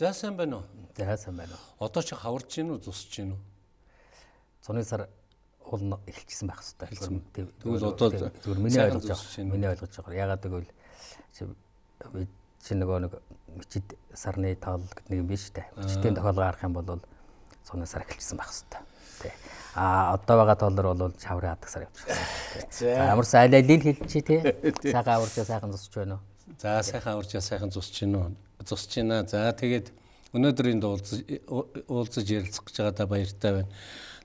За сайн байна уу? За сайн байна уу. Одоо чи хаварж гин үү, зусж гин үү? Зуны сар уул эхэлчихсэн байх хэвээр. Тэгвэл одоо зүгээр миний ойлгож байгаа. Миний ойлгож байгаа. Ягаад гэвэл чи нөгөө нэг мичид сарны тоол гэдэг нэг юм биш үү? Мичтийн тохиолгоо харах юм бол зуны сар эхэлчихсэн байх хэвээр. Тэ. А одоо байгаа тоолор бол чаврын хадаг сар явчихсан. За ямар сайн аль алийг хэлчих тий. Сайхан аварчаа сайхан зусч байна уу? За сайхан аварчаа сайхан зусч байна уу? зусч байна. За тэгээд өнөөдрийн уулзаж уулзаж ярилцах гэж байгаадаа баяртай байна.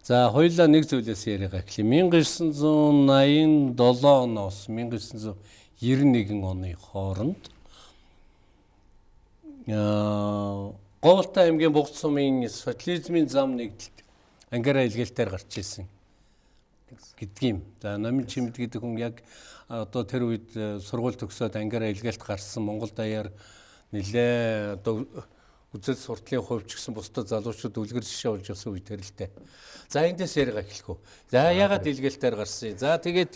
За хоёулаа нэг зүйлээс яриагаа эхлэе. 1987 оноос 1991 оны хооронд аа Говьлтай аймгийн Бугц сумын социализмын зам нэгдэлт ангиара илгээлтээр гарч ирсэн гэдгийм. За номын чимд гэдэг хүн яг одоо тэр үед сургууль төгсөөд ангиара илгээлт гарсан Монгол даяар нилээ одоо үзэл суртлын хувьч гэсэн бусдад залуучууд үлгэр жишээ болж явсан үе тэр л дээ. За эндээс яриага эхлэх үү. За ягаад илгээлтээр гарсан. За тэгээд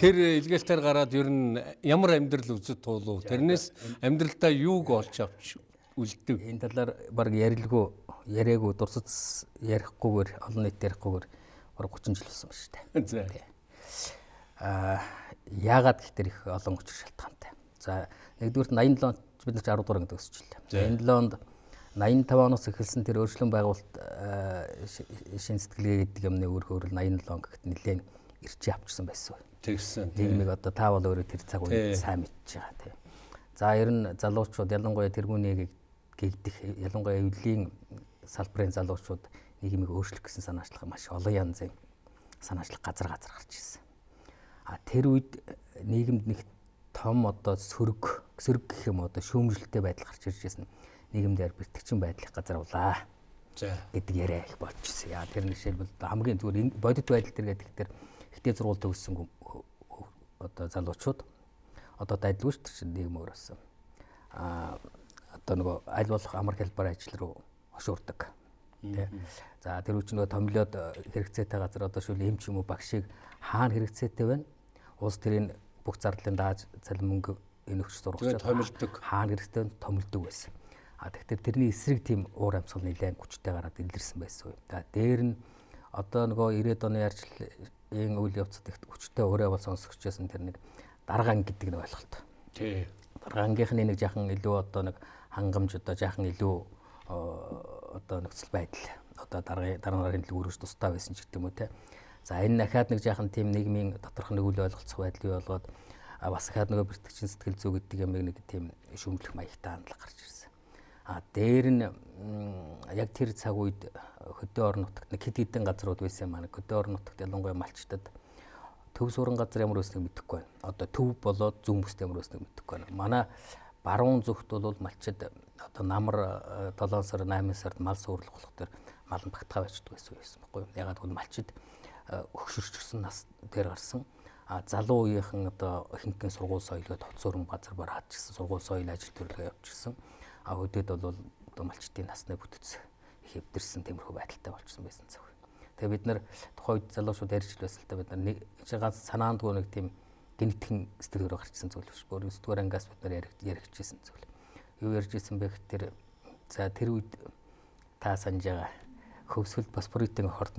тэр илгээлтээр гараад ер нь ямар амьдрал үзэж туулав. Тэрнээс амьдралдаа юуг олж авч үлддэг. Энэ талаар баг ярилгүй яриаггүй дурсац ярихгүйгээр олон нийт ярихгүйгээр баг 30 жил болсон ба шүү дээ. За. Аа яагаад гэхдээ их олон учир шалтгаантай. За нэгдүгээр 87 онд бид нар ч 10 дугаар ангид өсчихлээ. Энэ 7 онд 85 оноос эхэлсэн тэр өөрчлөн байгуулалт шин сэтгэлгээ гэдэг юмны өөр хөөрөл 87 он гэхэд нэлээд ирчээ авчирсан байсан. Тэгсэн. Нийгмийг одоо та бол өөрөө тэр цаг үед сайн мэдж байгаа тийм. За ер нь залуучууд ялангуяа тэргүүнийг гэгдэх ялангуяа эвлийн салбарын залуучууд нийгмийг өөрчлөх гэсэн санаачлага маш олон янзын санаачлах газар газар гарч ирсэн. А тэр үед нийгэмд нэг том одоо сөрөг сөрөг гэх юм одоо шүүмжлэлтэй байдал гарч ирж байсан нийгэмдэр бэртгчин байдлыг газаруулаа. За гэдэг яриа их болчихсон. Яа тэр нэг жишээлбэл хамгийн зүгээр бодит байдал тэр гэдэг тэр ихтэй зургуул төгссөн одоо залуучууд одоо дайдлаггүй шүү дээ нийгэм өөрөөсөн. А одоо нөгөө аль болох амар хэлбэр ажил руу хошуурдаг. Тэ. За тэр үуч нөгөө томилоод хэрэгцээтэй газар одоо шүүл эм ч юм уу багшийг хаана хэрэгцээтэй байна? Улс тэрийн бүх зардлын дааж цалин мөнгө энэ өгч томилдог хаана хэрэгтэй томилдог байсан. А тэгэхээр тэрний эсрэг тийм уур амьсгал нэлээд хүчтэй гараад илэрсэн байсан үе. За дээр нь одоо нөгөө 90-ад оны ярьцлын үйл явцад их хүчтэй өөрөө бол сонсогчсон тэр нэг даргаан гэдэг нэг ойлголт. Тий. Даргаангийнхны нэг жаахан илүү одоо нэг хангамж одоо жаахан илүү одоо нөхцөл байдал одоо даргын дараа нарын төлөв өрөж тустай байсан ч гэдэг юм уу те. За энэ дахиад нэг жаахан тийм нийгмийн доторх нэг үйл ойлголцох байдал болгоод бас дахиад нөгөө бэртгчин сэтгэл зүй гэдэг юм нэг тийм шүмжлэх маягтай хандлага гарч ирсэн. А дээр нь яг тэр цаг үед хөдөө орон нутагт нэг хэд хэдэн газрууд байсан маань хөдөө орон нутагт ялангуяа малчтад төв суран газар ямар өснөг мэдэхгүй байна. Одоо төв болоод зүүн бүст ямар өснөг мэдэхгүй байна. Манай баруун зүгт бол малчид одоо намар 7 сар 8 сард мал суурлах болох төр мал нь багтгаа байждаг байсан байсан байхгүй юу. Ягаад гэвэл малчид өгшөрчсөн нас дээр гарсан а залуу үеийнхэн одоо ихэнхэн сургууль соёлгоо тоцоорон газар бараад гисэн сургууль соёл ажил төрөлгөө явуулчихсан а өдөөд бол одоо малчтын насны бүтц их эвдэрсэн тиймэрхүү байдалтай болчихсон байсан цаг. Тэгээ бид нар тухайн үед залуучууд ярьж та бид нар нэг ганц санаандгүй нэг тийм гинтгэн сэтгэлөөр гарчсан зүйл биш. Өөр 9 дугаар ангиас бид нар яригчсэн зүйл. Юу ярьж исэн бэ гэхээр за тэр үед та санаж байгаа хөвсгөл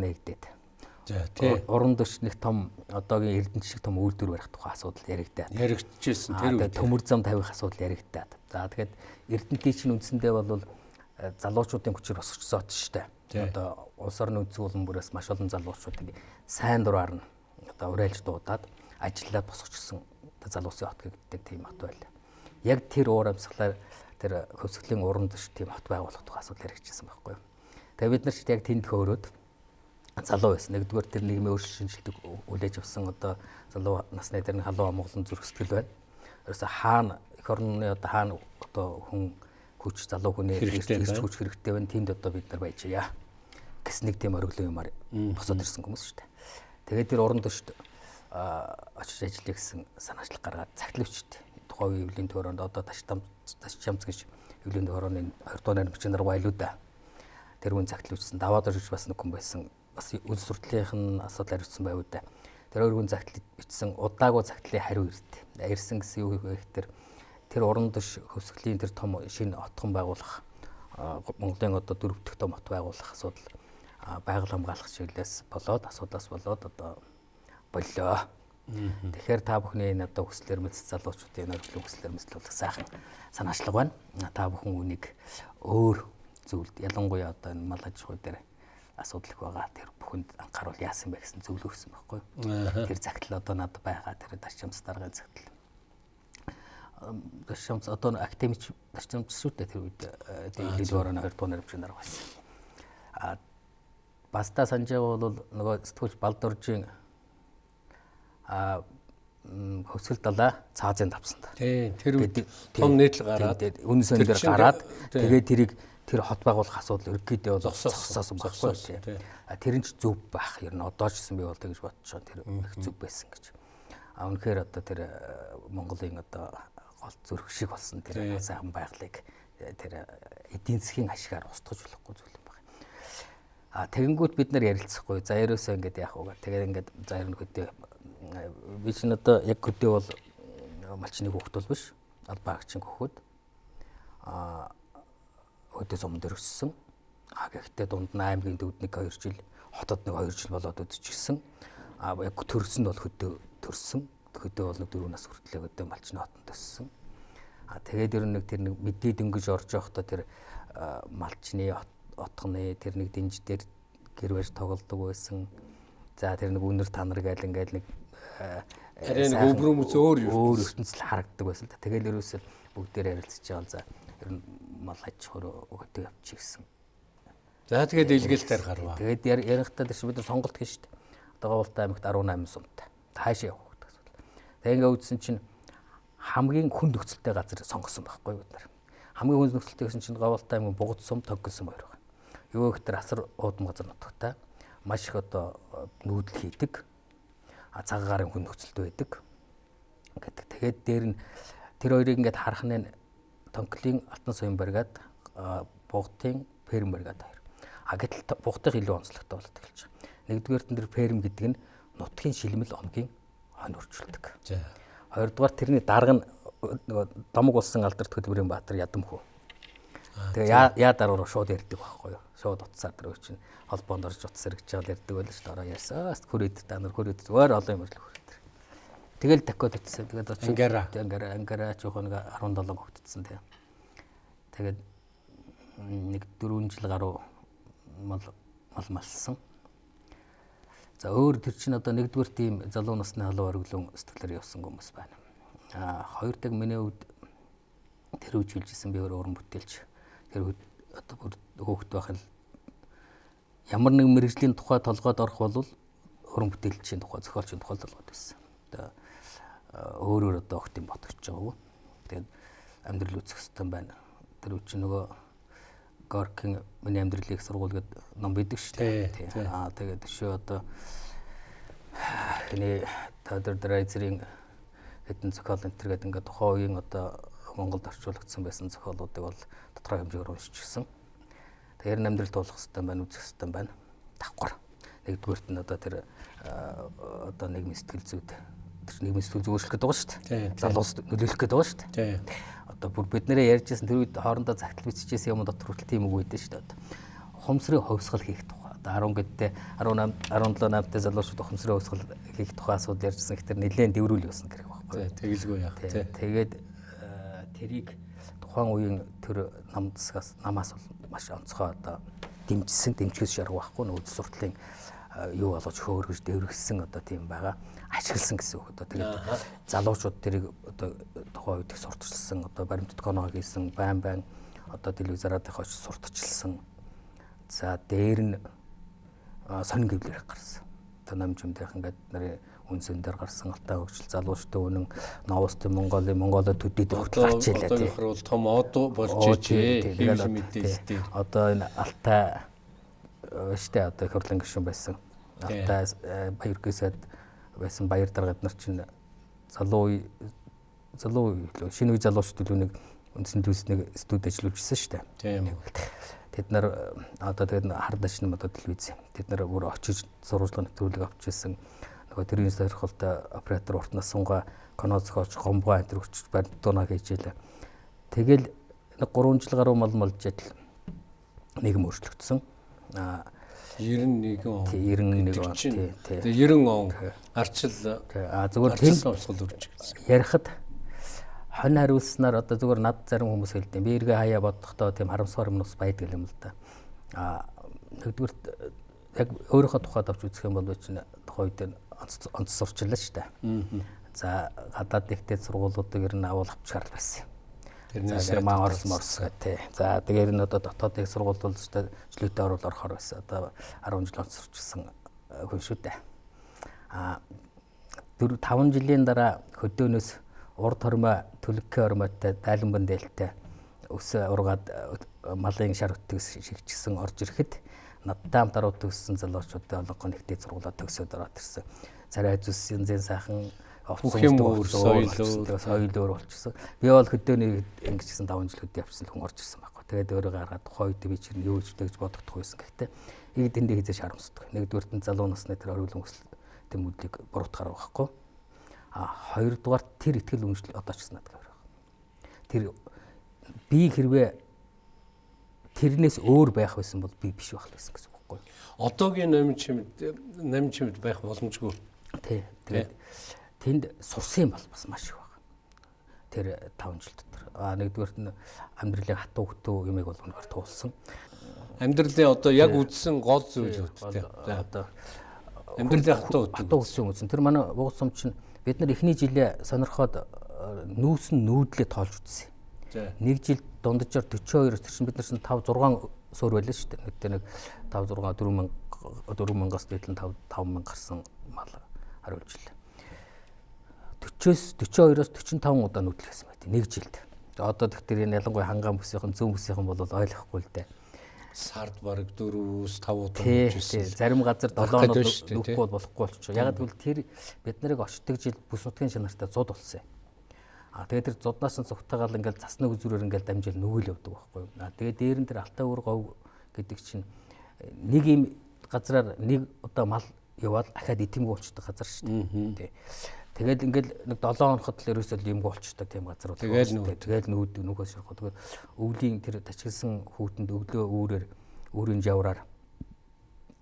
нээгдээд За тий. Уран дөч нэг том одоогийн эрдэнэ шиг том үйлдвэр барих тухай асуудал яригдаад. Яригдчихсэн тэр үед. Төмөр зам тавих асуудал яригдаад. За тэгэхээр эрдэнтийн чинь үндсэндээ бол э, залуучуудын хүчээр шүү дээ. Одоо улс орны үндэс болон бүрээс маш олон залуучуудыг сайн дураар нь одоо уриалж дуудаад ажиллаад босгочихсон залуусын хот гэдэг тийм хот байл. Яг тэр уур амьсгалаар тэр хөвсгөлийн уран дөч тийм хот байгуулах тухай асуудал яригдчихсан байхгүй юу. Тэгээ бид нар ч яг тэнд хөөрөөд залуу байсан. Нэгдүгээр тэр нийгмийн өөрчлөлт шинжилдэг үлээж авсан одоо залуу насны тэр халуун Монголын зүрх сэтгэл байна. Ерөөсө хаана эх орны одоо хаана одоо хүн хүч залуу хүний ирж хүч хэрэгтэй байна. Тэнд одоо бид нар байжээ. Гэс нэг тийм ориглон юмар босоод ирсэн хүмүүс шүү дээ. Тэгээд тэр уран төшд очиж ажиллая гэсэн санаачлаг гаргаад цагтливчтэй. Тухайн үеийн эвлийн төрөнд одоо таштам ташчамц гэж эвлийн төрөний 2 дугаар намчин нар байлуу да. Тэр үн цагтливчсэн даваад орж бас нэг хүн байсан бас үйл суртлынх нь асуудал хариуцсан байв да. Тэр хүн загтал бичсэн удаагүй загтлын хариу ирд. Ирсэн гэсэн юу вэ гэхээр тэр уран дэш хөвсгөлийн тэр том шинэ отхон байгуулах Монголын одоо дөрөв дэх том хот байгуулах асуудал байгаль хамгаалах чиглэлээс болоод асуудлаас болоод одоо боллоо. Тэгэхээр та бүхний энэ одоо хүслээр мэд залуучуудын нөхцөл хүслээр мэдлүүлэх сайхан санаачлага байна. Та бүхэн үнийг өөр зүйлд ялангуяа одоо энэ мал аж ахуй дээр асуудал их байгаа. Тэр бүхэнд анхааруул яасан бэ гэсэн зөвлөөрсөн байхгүй. Тэр загтал одоо надад байгаа. Тэр дарчимс даргын загтал. Дарчимс одоо академич дарчимс шүү дээ тэр үед дээд орон 2 дугаар наривчгийн дарга байсан. А баста санжаа бол нөгөө сэтгүүлч Балдуржийн а хөвсгөл далаа цаазын давсан та. Тийм тэр үед том нийтлэл гараад үнэн сөн дээр гараад тэгээд тэрийг тэр хот байгуулах асуудал ерөөдөө бол зогсоосон баггүй тийм. Тэр нь ч зөв байх. Ер нь одоо ч гэсэн би бол тэгж бодчихоо тэр их зөв байсан гэж. А үнэхээр одоо тэр Монголын одоо гол зүрх шиг болсон тэр сайхан байгалыг тэр эдийн засгийн ашигаар устгаж болохгүй зүйл юм байна. А тэгэнгүүт бид нар ярилцахгүй. За ерөөсөө ингээд яах вэ? Тэгээд ингээд за ер нь хөдөө би чинь одоо яг хөдөө бол малчны хүүхд бол биш. Албаагчин хөхөд. А хөдөө сум дээр өссөн. А гэхдээ дунд нь аймгийн төвд нэг 2 жил, хотод нэг 2 жил болоод өдчихсэн. А яг төрсөн бол хөдөө төрсөн. Хөдөө бол нэг 4 нас хүртлээр хөдөө малчны хотод өссөн. А тэгээд ер нь нэг тэр нэг мэдээ дөнгөж орж явахдаа тэр малчны отгоны тэр нэг дэнж дээр гэр барьж тоглодог байсан. За тэр нэг үнэр танар гээл ингээл нэг арай нэг өврөмөц өөр ертөнцөл харагддаг байсан та. Тэгэл ерөөсөө бүгдээр ярилцж байгаа. За ер нь мал аж ахуй өгдөг явчих гэсэн. За тэгээд илгээлтээр гарваа. Тэгээд ярихдаа тийш бид нар сонголт хийн шүү дээ. Одоо Говьлтай аймагт 18 сумтай. Таашаа явах гэдэг асуудал. Тэгээд ингээ үзсэн чинь хамгийн хүн нөхцөлтэй газар сонгосон байхгүй бид нар. Хамгийн хүн нөхцөлтэй гэсэн чинь Говьлтай аймгийн Бугад сум, сум хоёр байна. Юу гэхээр асар уудам газар нутагтай. Маш их одоо нүүдэл хийдэг. А цагаагаар хүн нөхцөлтэй байдаг. гэдэг. Тэгээд дээр нь тэр хоёрыг ингээд харах нь Тонклын Алтан соён баригад Бугтын Перм баригад хоёр. А гэтэл Бугтын илүү онцлогтой болоод эхэлж байгаа. Нэгдүгээр нь тэр Перм гэдэг нь нутгийн шилмэл онгийн хонь өрчүүлдэг. За. Хоёрдугаар тэрний дарга нь нөгөө домог улсын алдарт хөдөлмөрийн баатар Ядамхүү. Тэгээ яа даруур шууд ярьдаг байхгүй юу? Шууд утсаар тэр чинь холбоонд орж утас хэрэгж байгаа ярьдаг байл шүү дээ. Ороо ярьсан. Хүрээд та нар хүрээд зүгээр олон юм хүрээд. Тэгэл такод утсан. Тэгээд очиж ангара. Ангара ангара жоохон нэг 17 хөгтцсэн тэгээ. Тэгээд нэг 4 жил гаруй мал мал малсан. За өөр тэр чинь одоо нэгдүгээр тийм залуу насны халуун ориглон сэтгэлээр явсан хүмүүс байна. А хоёр дахь миний хувьд тэр үжилжсэн би өөр уран бүтээлч. Тэр одоо бүр хөөхт байх л ямар нэг мэрэгжлийн тухай толгойд орох бол уран бүтээлчийн тухай зохиолчийн тухай толгойд байсан. Одоо өөрөөр одоо огт юм ботгож байгаа. Тэгээд амьдрал үүсэх хэвээр байна. Тэр үчи нөгөө Горкин миний амьдралыг сургууль гэдэг ном бидэг шүү дээ. Аа тэгээд төшөө одоо хиний Тодор Драйзерийн хэдэн зохиол энэ төр гэдэг ингээд тухайн үеийн одоо Монголд орчуулагдсан байсан зохиолуудыг бол тодорхой хэмжээгээр уншижсэн. Тэгэхээр амьдрал туулах хэвээр байна, үзэх хэвээр байна. Давхар. Нэгдүгээрт нь одоо тэр одоо нийгмийн сэтгэл зүйд тэр нийгмийн сэтгэл зүйн өөрчлөх гэдэг байгаа шүү дээ. Залуус нөлөөлөх гэдэг байгаа шүү дээ. Одоо бүр бид нэрээ ярьжсэн тэр үед хоорондоо загтал биччихсэн юм дотор хүртэл тийм үг байдсан шүү дээ. Ухамсарын хувьсгал хийх тухай. Одоо 10 гэдтэй 18 17 8-тай залуучууд ухамсарын хувьсгал хийх тухай асуудал ярьжсэн гэхээр нэлээд дэврүүл явсан гэх байхгүй. Тэгэлгүй яах тий. Тэгээд тэрийг тухайн үеийн тэр нам засгаас намаас бол маш онцгой одоо дэмжсэн дэмжгээс шаргу байхгүй нөөц суртлын юу болгож хөөргөж дэврэгсэн одоо тийм байгаа ашигласан гэсэн үг одоо тэгээд залуучууд тэрийг одоо тухайн үед их сурталчилсан одоо баримтат коноо хийсэн байн байн одоо телевизараад их очиж сурталчилсан за дээр нь сонин гэвлэр гарсан одоо намжимдийнх ингээд нарын үнсэн дээр гарсан алтай хөгжил залуучтай үнэн новостын Монголын Монголоо төдийд хүртэл гарч илээ тийм. Одоо бол том од болж ичээ. Тэгээд мэдээлэлтэй. Одоо энэ алтай штэ одоо хөрлөн гишүүн байсан. Алтай баяр гэсэд байсан баяр даргад нар чинь залуу залуу шинэ үе залуучууд нэг үндсэн төснийг студ ажиллуулжсэн штэ. Тийм. Тэд нар одоо тэгээд хар дашны одоо телевиз. Тэд нар бүр очиж сурвалжлагын нэвтрүүлэг авч ирсэн нөгөө тэрийн сойрхолтой оператор уртнаас сунгаа коно зохиолч гомбоо энэ өчж барь дуунаа хийж илээ. Тэгэл нэг 3 жил гаруй мал малж адил нийгэм өөрчлөгдсөн. Аа 91 он. тий 91 он тий. Тэгээ 90 он арчил. Аа зүгээр тэнд сонсгол үрж гэсэн. ярихад хонь хариулснаар одоо зүгээр над зарим хүмүүс хэлдэг. Би эргээ хаяа бодохдоо тийм харамсгаар юм ус байдаг юм л да. Аа нэгдүгürt яг өөрийнхөө тухайд авч үзэх юм бол чинь тухайн үед онц сурчлаа шүү дээ. За гадаад ихтэй сургуулиудыг ер нь авал авчаар байсан. Тэрнээс Герман Орос Морс тий. За тэгээд энэ одоо дотоод их сургууль бол жилүүтэй орол орохоор байсан. Одоо 10 жил онц сурчсан хүн шүү дээ. А 4 5 жилийн дараа хөдөөнөөс урд хормой төлөвкөө хормойтой дайланбан дээлтэй өс ургаад малын шар өтгөс шигчсэн орж ирэхэд надтай хамт аруу төгссөн залуучуудын олонхоо нэгтэй сургуулаа төгсөөд ороод ирсэн. Царай зүс янзын сайхан Юм өөр, соёл өөр. болчихсон. Би бол хөдөөний ингэжсэн 5 жил хөдөө явсан хүн орж ирсэн байхгүй. Тэгээд өөрөө гаргаад тухайн үед би чинь юу ч гэж бодогдох байсан. Гэхдээ нэг дэндээ хизээш харамсдаг. Нэгдүгээр нь залуу насны тэр ориглон өсөл тэмүүлийг буруутгаар байхгүй. А хоёрдугаар тэр ихтгэл үнжил одоо ч гэсэн надад байна. Тэр би хэрвээ тэрнээс өөр байх байсан бол би биш байх байсан гэсэн үг байхгүй. Одоогийн номин чимд байх боломжгүй. Тий. Тэгээд тэнд сурсан юм бол бас маш их байна. Тэр 5 жил дотор. А нэгдүгээрт нь амьдралын хатуу хөтөө юмыг бол үнэхээр туулсан. Амьдралын одоо яг үдсэн гол зүйлүүдтэй. Одоо Амьдралын хатуу хатуу хөтөө үсэн. Тэр манай уус сум чинь бид нар эхний жилээ сонирхоод нүүсэн нүүдлээ тоолж үзсэн. За. Нэг жил дунджаар 42 тэр чинь бид нар чинь 5 6 суур байлаа шүү дээ. Нэг дээр нэг 5 6 4000 4000-аас дээдлэн 5 5000 гарсан мал хариулжлаа. 40-оос 42-оос 45 удаа нүүдлэсэн байт нэг жилд. Одоо тэгтэр энэ ялангуяа хангаан бүсийнхэн зүүн бүсийнхэн бол ойлгохгүй л дээ. Сард бараг 4-өөс 5 удаа тий. Зарим газар Барах 7 гэдэг оноо шүү дээ, тий. нүүхгүй бол болохгүй болчихоо. Яг гэвэл тэр бид нарыг очдог жил бүс нутгийн чанартай зуд болсон. А тэгээд тэр зуднаас нь цугтаагаал ингээл засны үзүүрээр ингээл дамжил нүгэл явдаг байхгүй юу. А тэгээд дээр нь тэр алтай уур гов гэдэг чинь нэг юм газраар нэг удаа мал яваад ахаад итэмгүй болчдөг газар шүү дээ. Тэгээд ингээл нэг 7 хоноход л ерөөсөө юм болчдөг тийм газар бол. Тэгээл шүү дээ. Тэгээл нүүд нүгээс шарах. Тэгээд өвлийн тэр тачилсан хүүтэнд өглөө үүрээр өөрийн жавраар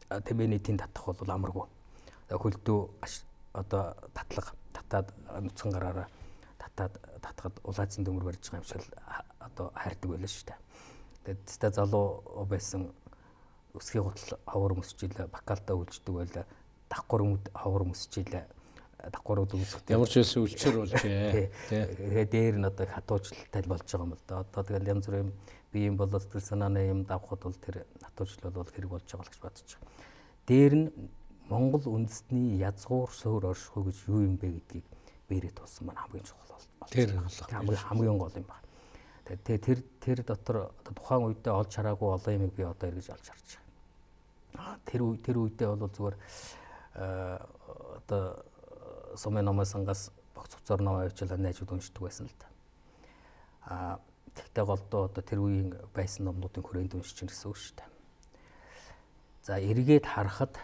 тэмээний тэнд татах бол амаргүй. Хөлдөө одоо татлага татаад нүцгэн гараараа татаад татхад улаацсан төмөр барьж байгаа юм шиг одоо хайрдаг байлаа шүү дээ. Тэгээд теста залуу байсан өсгий гутал ховор мөсчихлээ, бакалтаа үлждэг байлаа. Давхар өмд ховор мөсчихлээ. Давхарууд үсгдэг. Ямар ч байсан үлчээр болжээ. Тэгээ дээр нь одоо хатуужлалтай л болж байгаа юм л да. Одоо тэгэл янз бүрийн бие юм болоод сэтгэл санааны юм давхад бол тэр хатуужлал бол хэрэг болж байгаа л гэж бодож байгаа. Дээр нь Монгол үндэстний язгуур суур оршихуй гэж юу юм бэ гэдгийг бэрээ тулсан маань хамгийн чухал бол. Тэр хамгийн хамгийн гол юм байна. Тэгээ тэр тэр дотор тухайн үедээ олж хараагүй олон юмыг би одоо эргэж олж харж байгаа. Аа, Тэр үе тэр үедээ бол зүгээр э, одоо сумын номын сангаас богц цуцаар ном авчил найзууд уншдаг байсан л да. Аа тэгтээ голдоо одоо тэр үеийн байсан номнуудын хүрээнд уншиж чинь гэсэн үг шүү дээ. За эргээд харахад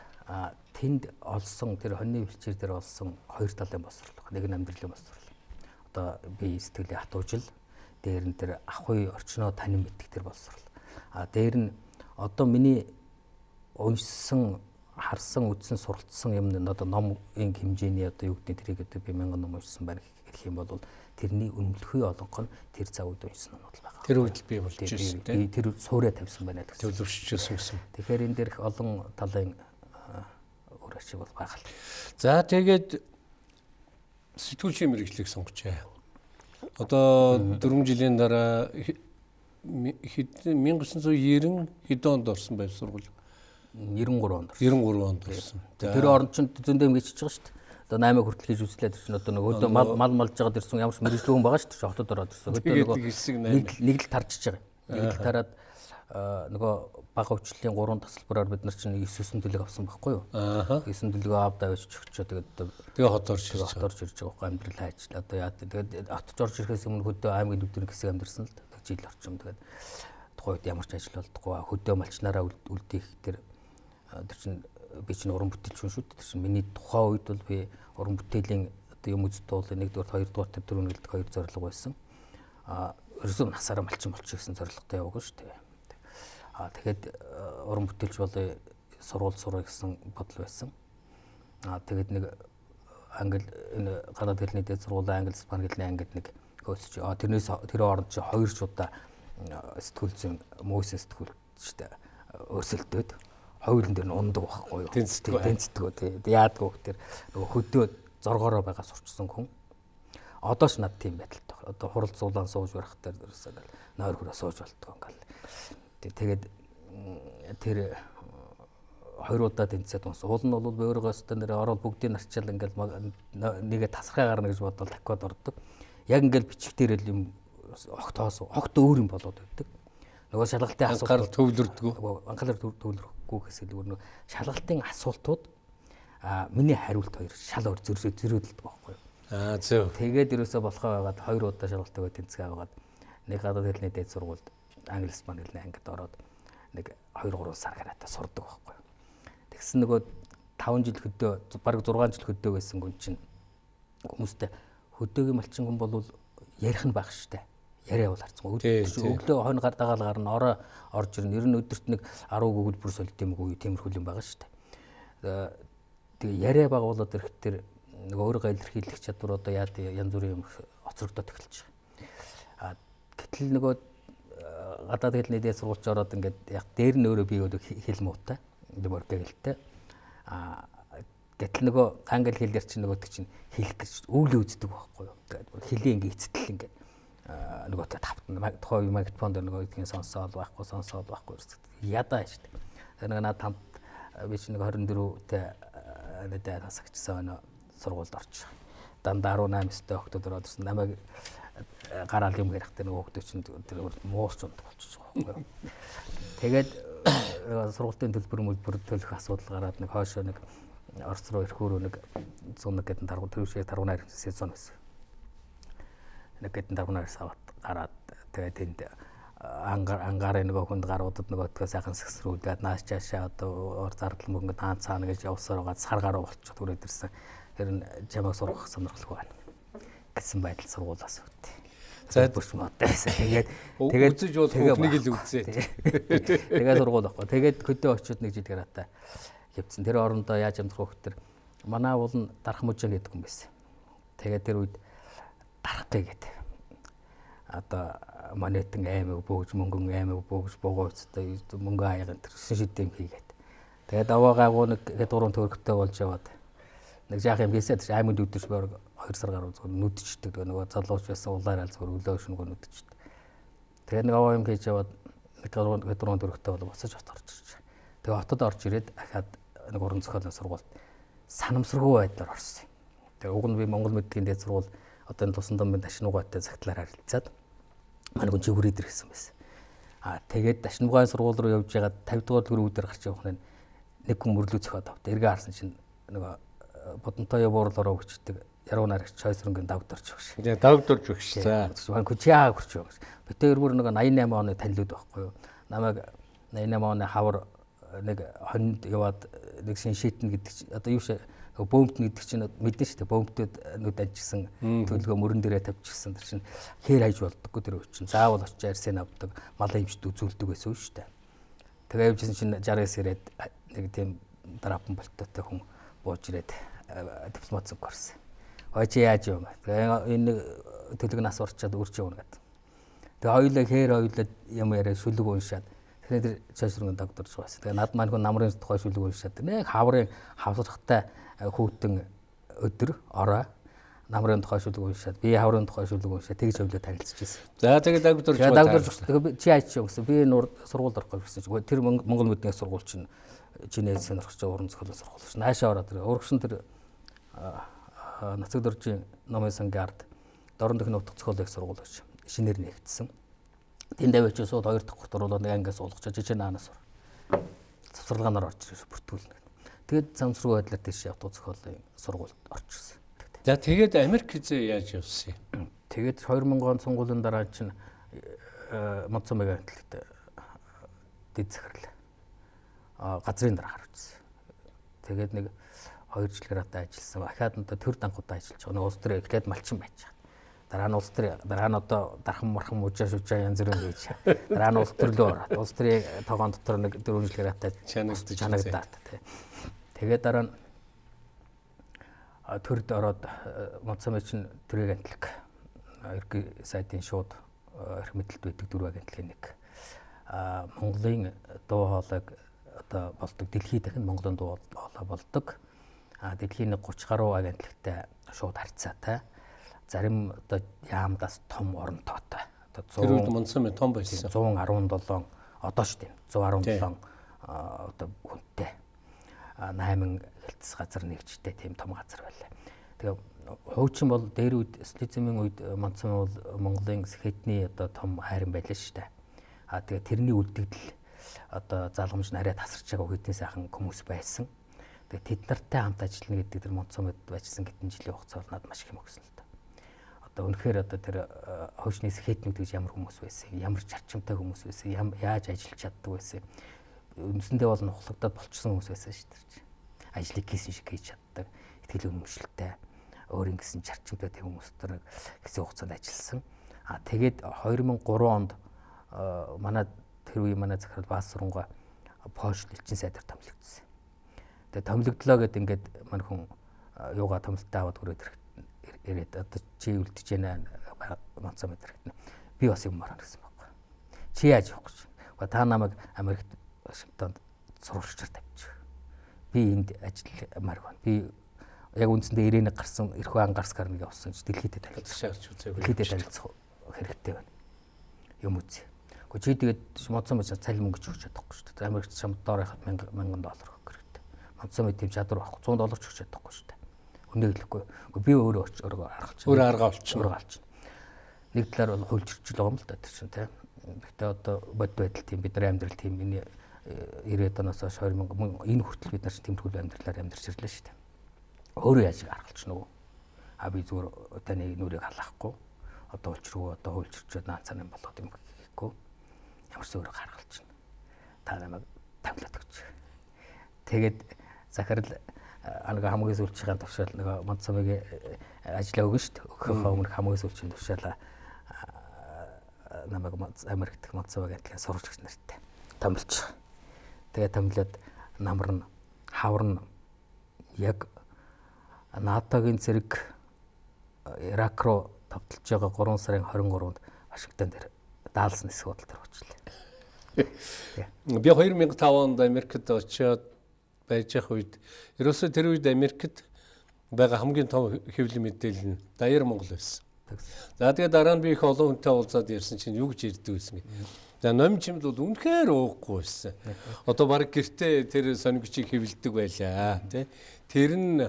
тэнд олсон тэр хоньны бэлчээр дээр олсон хоёр талын босрол. Нэг нь амьдралын босрол. Одоо би сэтгэлийн хатуужил, дээр нь тэр ахуй орчноо танин мэддэг тэр босрол. А дээр нь одоо миний уншсан, харсан, үзсэн, суралцсан юм нь одоо номын хэмжээний одоо юу гэдэг тэрийг одоо би мянган ном уншсан байна гэх юм бол тэрний өмнөлхий олонх нь тэр цаг үед уншсан номнууд байгаа. Тэр үед би болж ирсэн би тий. тэр суурэ тавьсан байна гэсэн. Төлөвшчихсэн гэсэн. Тэгэхээр энэ дээрх олон талын үр ашиг бол байгаа л. За тэгээд сэтгүүлчийн мэрэгчлийг сонгочээ. Одоо 4 жилийн дараа хи- ми- хэд 1990 хэд онд орсон байв сургууль? 93 онд. 93 онд орсон. Тэр оронд чинь зөндөө ингэж байгаа шүү дээ. Одоо 8 хүртэл хийж үзлээ тэр чинь одоо нөгөө мал мал малж байгаад ирсэн ямар ч мэрэгжлэг хүн байгаа шүү дээ. Хотод ороод ирсэн. Өдөө Тэгээд нөгөө нэг л- тарчиж байгаа. Нэг л тараад нөгөө бага өвчлөлийн гурван тасалбараар бид нар чинь 9 төлөг авсан байхгүй юу? Ааха. 9 төлөг аваад авч өгчөө тэгээд Тэгээ хот орж ирсэн. хот орж ирж байгаа байхгүй амьдрал хайж одоо яа тэгээд хотж орж ирэхээс өмнө хөдөө аймгийн нүдний хэсэг амьдэрсэн л жил орчим тэгээд тухайн үед ямар ч ажил болдохгүй хөдөө малчнараа үл- үлдээх тэр тэр чинь би чинь уран бүтээлч шүү дээ. Тэр чинь миний тухайн үед бол би уран бүтээлийн одоо юм үзт туулын нэгдүгээр хоёрдугаар тэр дөрөв нэлдэг хоёр зорилго байсан. А ерөөсөө насаараа малчин болчих гэсэн зорилготой яваагүй шүү дээ. Аа тэгээд э, уран бүтээлч болоо сургууль сурах гэсэн бодол байсан. Аа тэгээд нэг англи энэ гадаад хэлний дээд сургуулийн англи испани хэлний ангид нэг хөөсч. Аа тэрнээс тэр оронд чи хоёр ч удаа сэтгүүл зүйн мөөсөн сэтгүүлчтэй өрсөлдөөд хоёулын дээр нь ундаг байхгүй юу. Тэнцдэг. Тэнцдэг. Тэгээд яадгүй тэр нөгөө хөдөө зоргоороо байгаа сурчсан хүн. Одоо ч над тийм байдалтай. Одоо хурал зулаан сууж барах дээр ерөөсөө ингээл нойр хүрээ сууж болтгоо ингээл. Тэгээд тэр хоёр удаа тэнцээд унс. Уул нь бол өөрөөс тэ нэр орол бүгдийг нарчаал ингээл нэгэ тасархаа гарна гэж бодвол таквад ордог. Яг ингээл бичих дээр л юм огтоос огт өөр юм болоод байдаг. Нөгөө шалгалтын анхаарал төвлөрдгөө. Анхаарал төвлөрөхгүй гэсэн зүгээр нөгөө шалгалтын асуултууд а миний хариулт хоёр шал өөр зөрөө зөрөөдөлдөг байхгүй юу. Аа зөв. Тэгээд ерөөсөө болохоо байгаад хоёр удаа шалгалтаа тэнцгээ аваад нэг гадаад хэлний дээд сургуульд англи испани хэлний ангид ороод нэг 2 3 сар гараатаа сурдаг байхгүй юу. Тэгсэн нөгөө 5 жил хөдөө бараг 6 жил хөдөө байсан хүн чинь хүмүүстэй хөдөөгийн малчин хүн бол ярих нь баг штэ яриа бол харцсан. Өглөө хонь гар дагаал гарна ороо орж ирнэ. Ер нь өдөрт нэг 10 гүгэл бүр солид юм уу тиймэрхүү юм байгаа шүү дээ. Тэгээ яриа байгуулаад ирэхдээ нэг өөрийгөө илэрхийлэх чадвар одоо яад янз бүрийн юм оцрогдоод эхэлж байгаа. А гэтэл нөгөө гадаад хэлний дээд сургуульч ороод ингээд яг дээр нь өөрөө бий өөрөө хэл муутай. Дэмөр гэлтэй. А гэтэл нөгөө англи хэлээр чинь нөгөө чинь хэлэх гэж өвлөө үздэг байхгүй юу. Тэгээд хэлийн ингээд эцэтэл ингээд нөгөө тавтан тухай магнитофон дээр нөгөө гэдгийг сонсоод байхгүй сонсоод байхгүй ядаа шүү дээ. Нэг над тамд би чи нэг 24-тэй нэдэ тасагчсан өнө сургуульд орчих. Дандаа 18 өстэй охтод ороод ирсэн. Намайг гараал юм ярихдаа нөгөө охтод чинь тэр муурч ундаг болчихж байгаа байхгүй. Тэгээд сургуулийн төлбөр мөлбөр төлөх асуудал гараад нэг хоошоо нэг Орос руу ирэх өөрөө нэг 100 гэдэг таргуу төвшээ таргунаар сезон байсан нэг гэдэн давнаас аваад гараад тэгээд тэнд ангаар ангаараа нөгөө хүнд гаруудад нөгөө тгөө сайхан сэгсрүүлээд нааш чаашаа одоо ор зардал мөнгө таан цаана гэж явсаар байгаа сар гараа болчиход хүрээд ирсэн. Тэр нь чамайг сургах сонирхолгүй байна гэсэн байдал сургуулаас өгдөө. За бүрч модайсан. Тэгээд тэгээд үзэж бол хүүхнийг л үзээ. Тэгээд сургууль байхгүй. Тэгээд хөдөө очиод нэг жил гараатаа явцсан. Тэр орондоо яаж амтрах хөтер манай уул нь дарах мужаа гэдэг юм байсан. Тэгээд тэр үед дарахгүй гэдэг. Одоо монетын аймаг бөөж мөнгөн аймаг бөөж богооцтой мөнгө аяга тэр шидэм хийгээд. Тэгээд аваа гаагуу нэг дурын төрхтэй болж яваад нэг жаах юм хийсээ тэр аймаг өдөрч боор 2 сар гаруй зөв нүдчдэг нөгөө залууч байсан улаараа зөв өлөө шүнгөө нүдчдэг. Тэгээд нэг аваа юм хийж яваад нэг дурын дурын төрхтэй бол буцаж хот орж ирж. Тэгээд хотод орж ирээд ахаад нэг уран зохиолын сургуульд санамсаргүй байдлаар орсон. Тэгээд уг нь би Монгол мэдгийн дээд сургууль одоо энэ тусан дамбын дашнуугаатай цагтлаар харилцаад манай хүн чигүрээд ирсэн байсан. Аа тэгээд дашнуугаан сургууль руу явж байгаад 50 дугаар төрөвдөр гарч явах нь нэг хүн мөрлөө цохоод авт. Эргээ харсан чинь нөгөө бодонтой буурлороо өчтдөг яруу нарагч чойсрынгийн давдарч өгш. Тэгээ давдарч өгш. За. Хүн күчээ хүрч өгш. Битээр бүр нэг 88 оны танилуд байхгүй юу? Намайг 88 оны хавар нэг хонд яваад нэг шин шийтэн гэдэг одоо юу шээ бөөмтн гэдэг чинь мэдэн шүү дээ. Бөөмтөд нүд ажигсан төлгөө мөрөн дээрээ тавьчихсан тэр чинь хээр хайж болдоггүй тэр үчин заавал очиж арсын авдаг малын имчт үзүүлдэг байсан шүү дээ. Тэгээ явжсэн чинь 69 ирээд нэг тийм дарапан болтойтой хүн бууж ирээд дипломат зүг гарсан хойч яаж юм? Тэгээ энэ төлөг нас орчоод үрч явна гэдэг. Тэгээ хоёулаа хээр хоёулаа юм яриа шүлэг уншаад тэр чойсрын докторч байсан. Тэгээ над маань хүн намрын тухай шүлэг уншаад нэг хаврын хавсрахтай хүүтэн өдөр ороо намрын тухай шүлэг уншаад би хаврын тухай шүлэг уншаад тэгж хөвлөө танилцчихсэн. За тэгээд докторч тэгээ чи яаж ч гэсэн би нуур сургуульд орохгүй гэсэн чинь тэр Монгол мэдний сургууль чинь чинээ сонирхож уран зохиолын сургууль чинь наашаа ороод тэр урагшин тэр нацаг дөржийн номын сангийн ард дорн дэх нутаг зохиолын сургууль гэж шинээр нэгдсэн. Тэнд аваач сууд хоёр дахь гот оруулаад нэг ангиас уулгачаа жижиг наанаас ор. Завсарлагаанаар орж ирж бүртгүүлнэ. Тэгээд замсруу байдлаар тийш авто зохиолын сургуульд орчихсон. За тэгээд Америк хизээ яаж явсан юм? Тэгээд 2000 он сонгуулийн дараа чинь Монцон мегатлэгт дэд захирал газрын дараа гарчихсан. Тэгээд нэг 2 жил гараад ажилласан. Ахаад нь төр дангуудаа ажиллаж байгаа. Нэг улс төр эхлээд малчин байж байгаа. Дараа нь улс төр дараа нь одоо дархан мархан мужаа шүжаа янз бүрийн гэж. Дараа нь улс төрлөө ороод улс төрийн тогоон дотор нэг дөрвөн жил гараатай Чанагдаж чанагдаад тий. Тэгээд дараа нь төрд ороод Монцомын чинь төрийн агентлаг ерхий сайдын шууд эрх мэдэлд байдаг дөрвөн агентлагийн нэг. А Монголын дуу хоолойг одоо болдог дэлхийд дахин Монголын дуу хоолой болдог. А дэлхийн нэг 30 гаруй агентлагтай шууд харьцаатай. Зарим одоо яамдаас том оронтойтой. Одоо Тэр үед Монцомын том байсан. 117 одоо ч тийм 117 а, одоо хүнтэй 8 хэлтс газар нэгжтэй тийм том газар байлаа. Тэгээ хуучин бол дээр үед социализмын үед Монцом бол Монголын сэхэтний одоо том хайран байлаа шүү дээ. А тэгээ тэрний үлдэгдэл одоо залгамж нарийн тасарч байгаа хэдэн сайхан хүмүүс байсан. Тэгээ тэд нартай хамт ажиллана гэдэг тэр Монцомод байжсан гэтэн жилийн хугацаа бол надад маш их өгсөн л доо. Одоо үнэхээр одоо тэр хойшны сэхэтнүүд гэж ямар хүмүүс байсан, ямар зарчимтай хүмүүс байсан, яаж ажиллаж чаддаг байсан. Үндсэндээ бол нухлагдаад болчихсон хүмүүс байсан шүү дээ. Ажлыг хийсэн шиг хийж чаддаг, ихтгэл өнөмшлөлтэй, өөр ингэсэн зарчимтай тийм хүмүүс тэр хэсэг хугацаанд ажилласан. А тэгээд 2003 онд манай тэр үе манай захирал Баас сурангуй Польш элчин сайдаар томилогдсон. Тэгээ томилогдлоо гэд ингээд мань хүн юугаа томилтаа аваад хүрээд ирээд одоо чи үлдэж байна манцаа мэдрэх. Би бас юм мараа гэсэн байхгүй. Чи яаж явах гэж. Та намайг Америкт Вашингтонд сурвалжчаар тавьчих. Би энд ажилламаар байна. Би яг үндсэндээ ирээнэ гарсан эрхөө ангарс гарныг явсан ч дэлхийдээ танилцах. шаарч үзээгүй. Дэлхийдээ танилцах хэрэгтэй байна. Юм үзье. Гэхдээ чи тэгээд модсон мэж цалин мөнгө ч өгч чадахгүй шүү дээ. Америкт шам доор яхад 1000 1000 доллар өгөх хэрэгтэй. Модсон мэд тийм чадвар авах 100 доллар ч өгч чадахгүй шүү дээ. Өнөө хэлэхгүй. Гэхдээ би өөрөө өөрөө аргалч. Өөрөө аргаа олчихно. Өөрөө алч. Нэг талаар бол хуульчирчл байгаа юм л да чинь тийм. Гэхдээ одоо бод байдал тийм бидний амьдрал тийм энэ 90-ад оноос хойш 2000 мөн- энэ хүртэл бид нар чинь тэмдэглэл амьдралаар амьдарч ирлээ шүү дээ. Өөрөө яаж аргалч нөгөө. А би зүгээр таны нүрийг халаахгүй. Одоо улчруу одоо хуульчирчод наацаар юм болоод юм гэхгүй. Ямар ч өөрөө гаргалч. Та намайг тавлаад өгч. Тэгээд захирал анага хамгийн сүүлчийн төвшөөл нөгөө Монцомыг ажиллаа өгнө шүү дээ. Өгөхөө өмнө хамгийн сүүлчийн төвшөөл намайг Америкт Монцомыг адилхан сурвалжч нартай томилж. Тэгээд томилоод намар нь хавар нь яг НАТОгийн зэрэг Ирак руу тавталж байгаа 3 сарын 23-нд Вашингтон дээр даалсан хэсэг бодол төр очлаа. Би 2005 онд Америкт очиод байж явах үед ерөөсөө тэр үед Америкт байгаа хамгийн том хэвлэл мэдээлэл нь Даяар Монгол байсан. За тэгээд дараа нь би их олон хүнтэй уулзаад ярьсан чинь юу гэж ярьдаг байсан гэ. За номин чимд бол үнэхээр уухгүй байсан. Одоо баг гэртээ тэр сонигчийг хэвлдэг байлаа тий. Тэр нь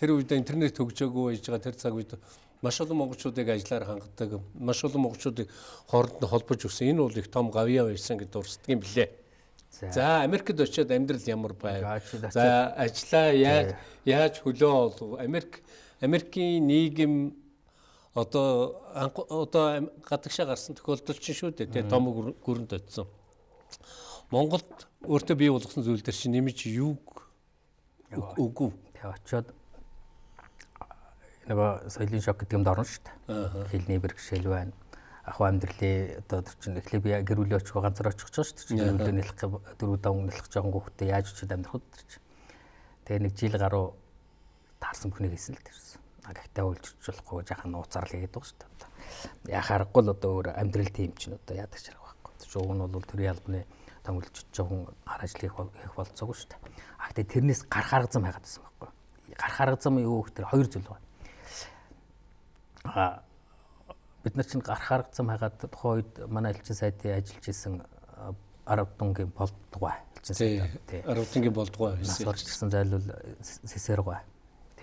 тэр үед интернет хөгжөөгүй байж байгаа тэр цаг үед маш олон монголчуудыг ажиллаар хангадаг, маш олон монголчуудыг хооронд нь холбож өгсөн. Энэ бол их том гавьяа байсан гэж дурсдаг юм блэ. За. Америкт очиод амьдрал ямар байв? За ажлаа яаж яаж хөлөө олов? Америк Америкийн нийгэм одоо одоо гадагшаа гарсан тохиолдол чинь шүү дээ. Тэгээ том гүр- гүрэнд очсон. Монголд өөртөө бий болгосон зүйл дээр чинь нэмж юуг үгүй. Тэгээ очиод нөгөө соёлын шок гэдэг юмд орно шүү дээ. Хэлний бэрхшээл байна. Ахуй амьдралын одоо тэр чинь эхлээ би гэр бүлийн очих ганцаар очих гэж шүү дээ. Гэр бүлээ нэлэх дөрөв давн нэлэх жоохон хүүхдээ яаж очиод амьдрах вэ тэр чинь. Тэгээ нэг жил гаруй таарсан бүхнийг хийсэн л тэрсэн. Гэхдээ үйлчилж болохгүй жаахан нууцаар л хийгээд байгаа шүү дээ. Яа харахгүй л одоо өөр амьдрал тийм чинь одоо яадаг шарах байхгүй. Тэр чинь уг нь бол төрийн албаны томилж жоохон ар ажил хийх бол хийх болцоогүй шүү дээ. А гэхдээ тэрнээс гарах арга зам хайгаад байсан байхгүй. Гарах арга зам юу гэхээр хоёр зүйл байна. А бид нар чинь гарах арга зам хайгаад тухайн үед манай элчин сайдын ажиллаж исэн а, арав дунгийн болдгоо элчин сайд тий. Арвтангийн болдгоо байсан. орж ирсэн зайлвал сэсэргоо.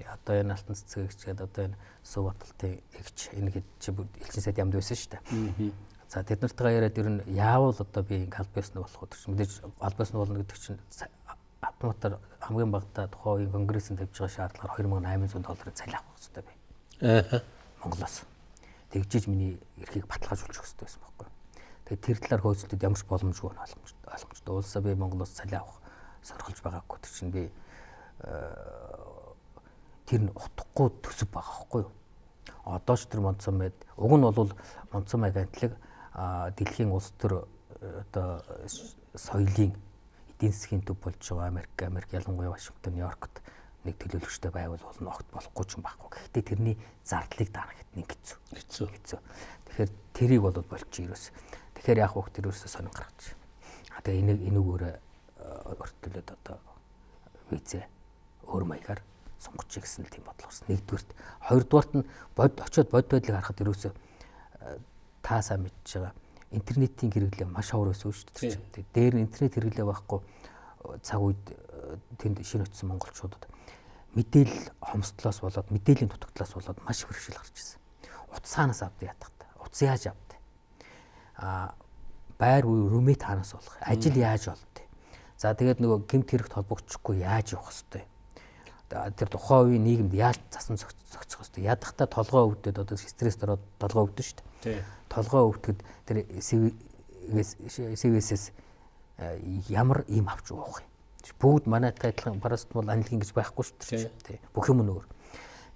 Одоо энэ алтан цэцэгч гэдэг одоо энэ Сүв баталтын эгч энэ хэд чи элчин сайд ямд байсан шүү дээ. За тэд нартайгаа яриад ер нь яавал одоо би ингээм албаасны болох гэдэг чинь мэдээж албаасны болно гэдэг чинь автоматар хамгийн багадаа тухайн үеийн конгрессийн тавьж байгаа шаардлагаар 2800 долларын цалин авах хэрэгтэй бай. Аа. Монголоос. Тэгжиж миний эрхийг баталгаажуулж өгөх хэрэгтэй байсан байхгүй. Тэгээд тэр талаар хөөцөлтөд ямар ч боломжгүй байна ойлгомж ойлгомжтой. Улсаа би Монголоос цалин авах сонирхолж байгаагүй. Тэр чинь би тэр нь утгагүй төсөв байгаа байхгүй юу? одоо ч тэр Монцомед уг нь бол Монцом агентлаг дэлхийн улс төр одоо соёлын эдийн засгийн төв болж байгаа Америк, Америк ялангуяа Вашингтон, Нью-Йоркт нэг төлөөлөгчтэй байвал бол огт болохгүй ч юм байхгүй. Гэхдээ тэрний зардлыг дарах гэдэг нэг хэцүү. Хэцүү. Хэцүү. Тэгэхээр тэрийг бол болчих ерөөс. Тэгэхээр яг хөөх тэр ерөөсөө сонин гаргаж. А тэгээ энийг энүүгөөрөө өртөлөд одоо визээ өөр маягаар сонгоч гэсэн тийм бодлого болсон. Нэгдүгürt, хоёрдугаарт нь бод очиод бод байдлыг харахад ерөөсөө та сайн мэдж байгаа интернетийн хэрэглээ маш ховор байсан шүү дээ. Дээр нь интернет хэрэглээ байхгүй цаг үед тэнд шинэ очсон монголчуудад мэдээлэл хомсдлоос болоод мэдээллийн дутагдлаас болоод маш их хэрэгшил гарч ирсэн. Утсаанаас авдаг ятгахтай. Утас яаж авдаг? А байр уу румет хаанаас болох? Ажил яаж олдтой? За тэгээд нөгөө гемт хэрэгт холбогдчихгүй яаж явах хэвтэй? Тэр тухайн үеийн нийгэмд яаж засан зохицох хэвтэй? Ядахта толгоо өвдөд одоо стресс ороод толгоо өвдөн шүү дээ. Толгоо өвдөхөд тэр СВС-с ямар юм авч уух юм? бүгд манайтай адилхан парастмол анилгын гэж байхгүй шүү дээ. Бүх юм нөөр.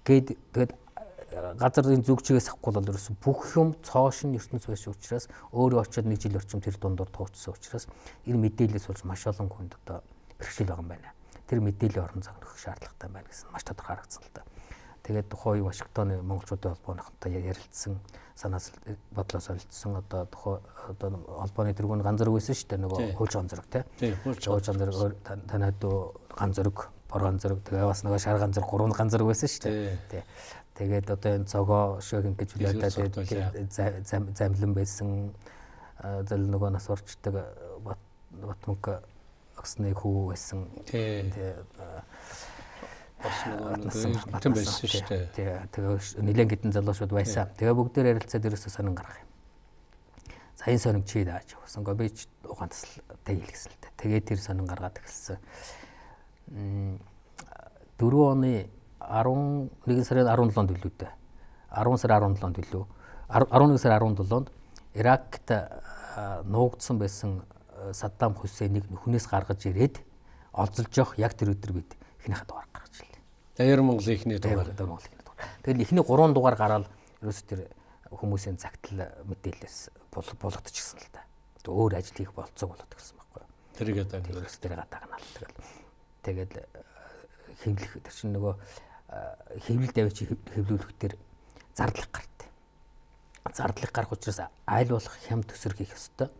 Гээд тэгээд газрын зүг чигээс авахгүй бол ерөөсөн бүх юм цоошин ертөнц байсан учраас өөрөө очиод нэг жил орчим тэр дундор туучсан учраас энэ мэдээлэлээс болж маш олон хүнд одоо бэрхшээл байгаа юм байна. Тэр мэдээллийн орон зай нөхөх шаардлагатай байна гэсэн маш тодорхой харагдсан л да. Тэгээд тухайн Вашингтоны монголчуудын холбооныхонтой ярилцсан санаас бодлоо солилцсон одоо тухай одоо холбооны тэргүүн ганц зэрэг байсан шүү дээ нөгөө хууч ганц зэрэг тий. Хууч ганц зэрэг танад ганц зэрэг бор ганц зэрэг тэгээ бас нөгөө шар ганц зэрэг гурван ганц зэрэг байсан шүү дээ. Тий. Тэгээд одоо энэ цогоо шөөх ингэж үлээдээ замлан байсан зэл нөгөө нас орчдөг Батмөнх огсны хүү байсан. Тий бас нөгөө батан байсан шүү дээ. Тэгээ нэлээд гидэн залуучууд байсан. Тэгээ бүгдээр ярилцаад ерөөсөө сонин гарах юм. За энэ сонин чи дааж явсан. Го би ч ухаан тасалтай хэлгэсэн л дээ. Тэгээ тэр сонин гаргаад эхэлсэн. 4 оны 11 сарын 17-нд билүү дээ. 10 сарын 17-нд билүү. 11 сарын 17-нд Иракт нуугдсан байсан Саддам Хусейнийг нүхнээс гаргаж ирээд олзолж явах яг тэр өдөр бид эхнийхээ дугаар гаргаж ирлээ. Даяар Монгол ихний дугаар. Даяар Монгол ихний дугаар. Тэгэл ихний 3 дугаар гараад ерөөс тэр хүмүүсийн загтал мэдээлэлээс болгодчихсон л да. Өөр ажил хийх болцоо болоод гисэн байхгүй юу. Тэрийг одоо ерөөс тэр гадаагнаа л тэгэл. Тэгэл хэвлэх тэр чинь нөгөө хэвлэл давич хэвлүүлэх тэр зардлах гарт. Зардлах гарах учраас аль болох хям төсөр хийх ёстой.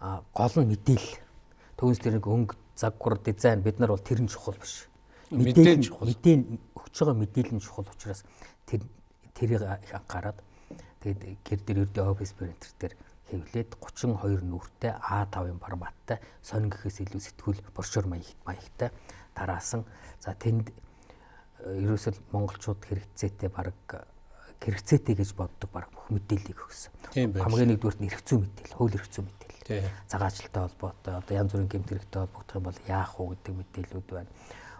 Гол нь мэдээлэл. Төвс тэр нэг өнгө загвар дизайн бид нар бол тэр нь чухал биш мэдээлэл мэдээ өгч байгаа мэдээлэл нь чухал учраас тэр тэрийг их анхаарад тэгээд гэр дээр өрдөө офис принтер дээр хэвлээд 32 нүртэй А5-ын форматтай сонин гэхээс илүү сэтгүүл боршоор маягтай тараасан. За тэнд э, ерөөсөл монголчууд хэрэгцээтэй баг хэрэгцээтэй гэж боддог баг бүх мэдээллийг өгсөн. Хамгийн нэгдүгээр нь хэрэгцүү мэдээлэл, хууль хэрэгцүү мэдээлэл. Цагаачлалтай холбоотой одоо янз бүрийн гэмт хэрэгтэй холбогдох юм бол яах вэ гэдэг мэдээллүүд байна.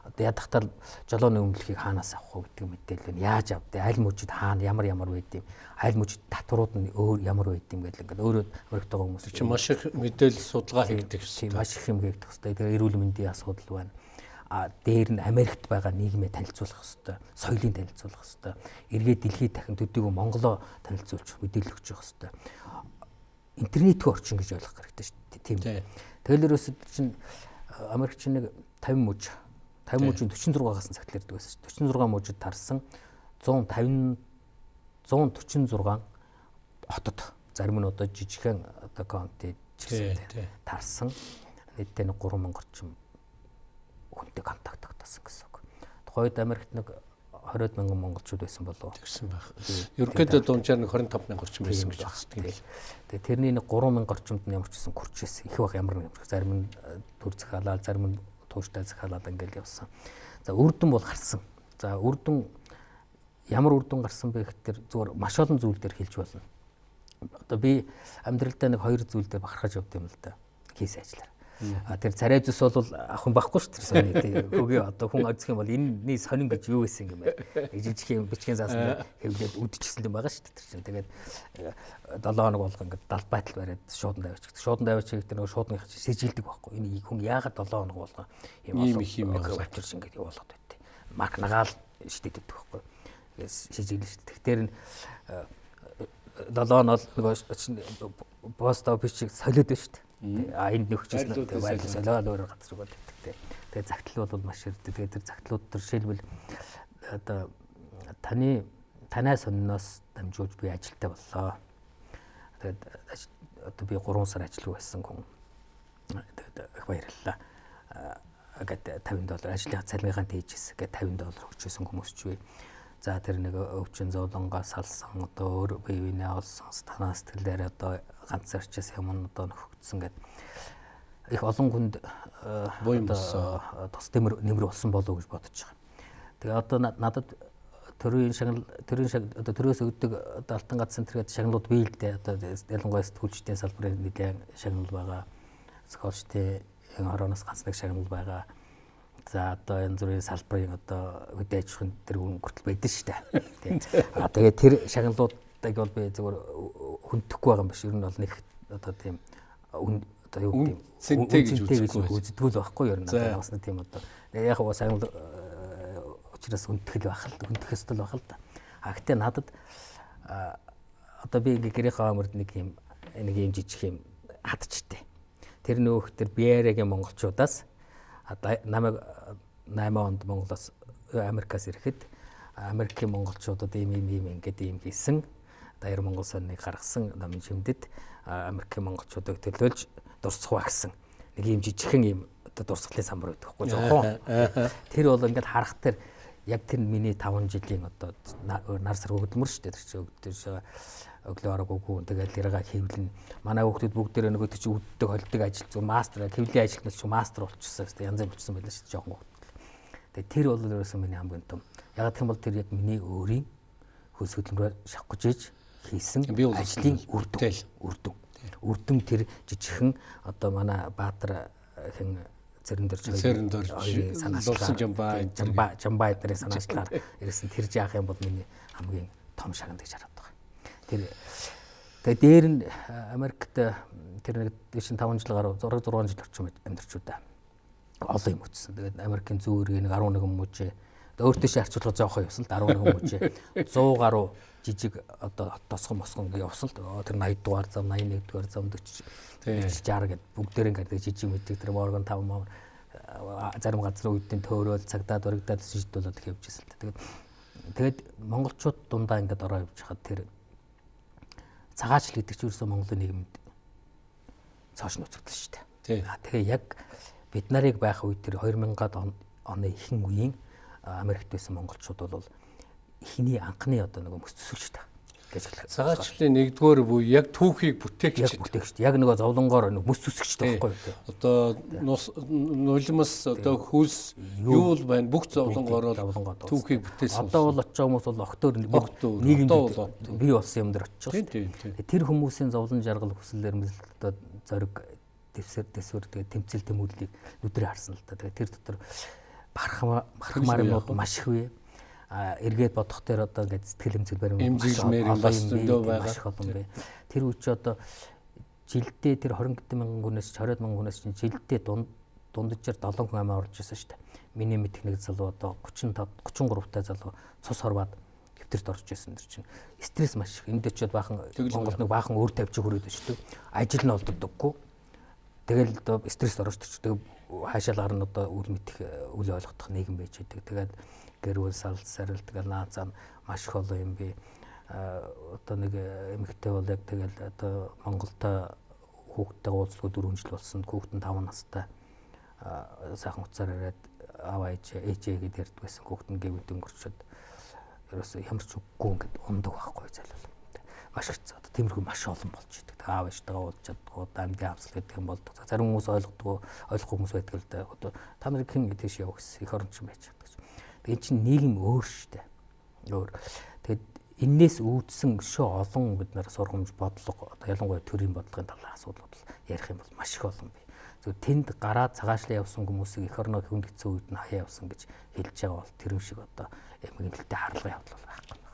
Одоо ядахтал жолооны өмнөлөхийг хаанаас авах вэ гэдэг мэдээлэл нь яаж авдээ аль мужид хаана ямар ямар байд юм? Аль мужид татварууд нь өөр ямар байд юм гэдэг ингээд өөрөө Америктойгоо хүмүүс чи маш их мэдээлэл судалгаа хийгдэх хэрэгтэй. маш их юм хийгдэх хэрэгтэй. Тэгээ эрүүл мэндийн асуудал байна. А дээр нь Америкт байгаа нийгмээ танилцуулах хэрэгтэй соёлыг танилцуулах хэрэгтэй. Эргээд дэлхийд дахин төдийгүй Монголоо танилцуулж мэдээлэл өгч явах хэрэгтэй интернетийн орчин гэж ойлгох хэрэгтэй шүү дээ тийм тэгэл ерөөсөд чинь Америкч нэг 50 мужи 50 мужийн 46-аас цагт лэрдэг байсан шүү. 46 мужид тарсан 150 146 хотод зарим нь одоо жижигхэн одоо конти чигсэн тарсан нийтдээ нэг 3000 орчим хүнтэй контакт тогтоосон гэсэн үг. Тухайд Америкт нэг 20 мянган монголчууд байсан болов тэгсэн байх. Ерөнхийдөө дунджаар нэг 25 мянга орчим байсан гэж байна. Тэгээ тэрний нэг 3 мянга орчимд нь ямар ч гэсэн хүрчээс их байх ямар нэг зарим нь төр захиалаад зарим нь тууштай захиалаад ингээл явсан. За үрдэн бол гарсан. За үрдэн ямар үрдэн гарсан бэ гэхээр зүгээр маш олон зүйл дээр хэлж болно. Одоо би амьдралдаа нэг хоёр зүйл дээр бахархаж явд юм л да. Кейс ажиллаар. Тэр царай зүс бол ах хүн байхгүй шүү дээ сони тий. Хөгийн одоо хүн азих юм бол энэний сонин гэж юу байсан юм бэ? Нэг жижиг юм бичгийн заасан хэвлээд үдчихсэн юм байгаа шүү дээ тэр чинь. Тэгээд 7 хоног болго ингээд далд байтал бариад шуудан давич. Шуудан давич гэдэг нөгөө шуудны сэжилдэг байхгүй. Энэ хүн яагаад 7 хоног болго юм юм авчирч ингээд явуулаад байт. Марк нагаал шидэдэг байхгүй. шижиглэн шүү дээ. Тэгэхээр нь 7 нь бол нөгөө пост офис шиг солиод байна шүү дээ. А энд нөхчсэн тэгээ байрлал солиод өөр газар бол гэдэг. Тэгээ загтлууд бол маш ирдэг. Тэгээ тэр загтлууд төр жишээлбэл одоо таны танай сонноос дамжуулж би ажилтаа боллоо. Тэгээд одоо би 3 сар ажиллав байсан хүн. Тэгээд их баярлалаа. Гэт 50 доллар ажлынхаа цалиныхаа дээжээс гэт 50 доллар өгчөөсөн хүмүүс ч вэ. За тэр нэг өвчин зовлонгоос салсан одоо өөр бие биенээ олсон танаас тэлээр одоо ганц зарчаас юм одоо нөхөгдсөн гэд. Их олон хүнд одоо тус нэмэр нэмэр болсон болов уу гэж бодож байгаа. Тэгээ одоо надад төрийн шагнал төрийн шаг одоо төрөөс өгдөг одоо алтан гац центргээд шагналууд бий л дээ. Одоо ялангуяа сэтгүүлчдийн салбарын нэгэн шагнал байгаа. Зохиолчдын хорооноос ганц нэг шагнал байгаа. За одоо янз бүрийн салбарын одоо үдэ аж ахуйн тэр хүртэл байдаг шүү дээ. Тийм а тэгээ тэр шагналуудыг бол би зөвхөн хүндэхгүй байгаа юм биш ер нь бол нэг одоо тийм одоо юу гэдэг цэнтэй гэж үздэг л байхгүй ер нь одоо бас нэг тийм одоо яг гоо шагнал учраас хүндтгэл байх л хүндэх ёстой байх л да. А гэтээ надад одоо би ингээ гэрийнхээ амард нэг юм нэг юм жижиг юм хатчтэй. Тэр нөөх тэр Биэрэгийн монголчуудаас намайг 8 онд Монголоос Америкаас ирэхэд Америкийн монголчуудад ийм ийм ийм ингээд ийм хийсэн. Даяар Монгол сонныг гаргасан намын шимдэд Америкийн монголчуудыг төлөөлж дурсах ба гэсэн нэг ийм жижигхэн ийм одоо дурсгалын самбар байдаг хгүй жоохон. Тэр бол ингээд харах тэр яг тэр миний 5 жилийн одоо нар сар өгдөлмөр шүү дээ тэр чинь өгдөл өглөө арга үгүй тэгэл яриага хэвлэн манай хүүхдүүд бүгд дээр нөгөө тийч үддэг холдог ажил зүг мастер хэвлийн ажилтнаас ч мастер болчихсон гэсэн янз бүр болчихсон байлаа шүү дээ жоохон хүүхд. Тэгээ тэр бол ерөөсөн миний хамгийн том. Яг гэх юм бол тэр яг миний өөрийн хөлс хөдөлмөрөөр шавхаж иж хийсэн ажлын үр дүн үр дүн. Үр дүн тэр жижигхэн одоо манай Баатар хэн цэрэн дөрж цэрэн дөрж санаачлаа жамбаа жамбаа эднэрийн санаачлаар ирсэн. Тэр жаах юм бол миний хамгийн том шагнад гэж хараад байгаа. Тэр тэгээ дээр нь Америкт тэр нэг дэшин 5 жил гаруй 6 6 жил орчим амьдарч удаа. Олон юм өтсөн. Тэгээд Америкийн зүүн нэг 11 мужи өөртөө ши харьцуулах жоохон явсан л 11 мужи 100 гаруй жижиг одоо тосгон мосгон явсан л тэр 80 дугаар зам 81 дугаар зам 40 60 гэд бүгдээр ингээд жижиг мэддэг. Тэр Morgan 5 маа зарим газрын үеийн төөрөөл цагдаад урагдаад шийдүүлээд явж ирсэн л тэгээд тэгээд монголчууд дундаа ингээд ороо явж хахад тэр цагаачл гэдэг чинь ерөөсөө Монголын нийгэмд цааш нууцгдсан шүү дээ. Тэгээ яг бид нарыг байх үед тэр 2000-ад оны ихэнх үеийн Америкт байсан монголчууд бол эхний анхны одоо нэг мөс төсөлчтэй гэж хэлэх. Цагаачлалын нэгдүгээр буй яг түүхийг бүтээгч. Яг бүтээгч. Яг нөгөө зовлонгоор нэг мөс төсөгчтэй байхгүй юу? Одоо нулимс одоо хүйс юу л байна бүх зовлонгоор түүхийг бүтээсэн. Одоо бол очиж хүмүүс бол октоор нийгэмд бий болсон юм дээр очиж. Тэр хүмүүсийн зовлон жаргал хүсэлээр одоо зориг дэвсэр дэсвэр тэгээ тэмцэл тэмүүллийг нүдрээ харсан л та. Тэгээ тэр дотор бархамаар юмуд маш их вэ эргээд бодох дээр одоо ингээд сэтгэл хөдлөл барим эмзэглэмээр бас зөндөө байгаа. Тэр үуч одоо жилдээ тэр 20 хэдэн мянган хүнээс 20 мянган хүнээс чинь жилдээ дунд дунджаар 7 хүн амаа орж ирсэн шүү дээ. Миний мэдх нэг залуу одоо 35 33 та залуу цус хорваад хэвтэрт орж ирсэн дэр чинь стресс маш их. Энд дэчээд баахан Монгол нэг баахан өөр тавьж шүү дээ. Ажил нь олддоггүй. Тэгэл одоо стресс орж ирчихдэг. Хаашаал гарна одоо үл мэдэх үл ойлгох нийгэм байж байдаг. Тэгээд гэрүүл салт сарил тэгэл наацаа маш их олон юм би одоо нэг эмэгтэй бол яг тэгэл одоо Монголда хүүхдтэй уулзлага 4 жил болсон. Хүүхэд нь 5 настай сайхан уцаар ирээд аваа ээж ээжээ гэдээ ярьдаг байсан хүүхэд нь гэвд өнгөрчөөд ерөөсөө ямар ч үггүй ингээд ундаг байхгүй зайлал хэцүү одоо тиймэрхүү маш олон болж идэг аав ээжтэйгээ уулзч чаддгүй амьдын авсал гэдэг юм болдог зарим хүмүүс ойлгохгүй ойлгохгүй хүмүүс байдаг л да одоо та нарыг хэн тийш явах гэсэн их оронч байж Тэгээд чинь нийгэм өөр штэ. Өөр. Тэгээд энээс үүдсэн шөө олон бид нар сургамж бодлого одоо ялангуяа төрийн бодлогын талаар асуудлууд ярих юм бол маш их олон бий. Зөв тэнд гараад цагаашлаа явсан хүмүүсийг эх орноо хүндгэсэн үед нь хаяа явсан гэж хэлж байгаа бол тэр юм шиг одоо эмгэнэлтэй харлага явдал байхгүй.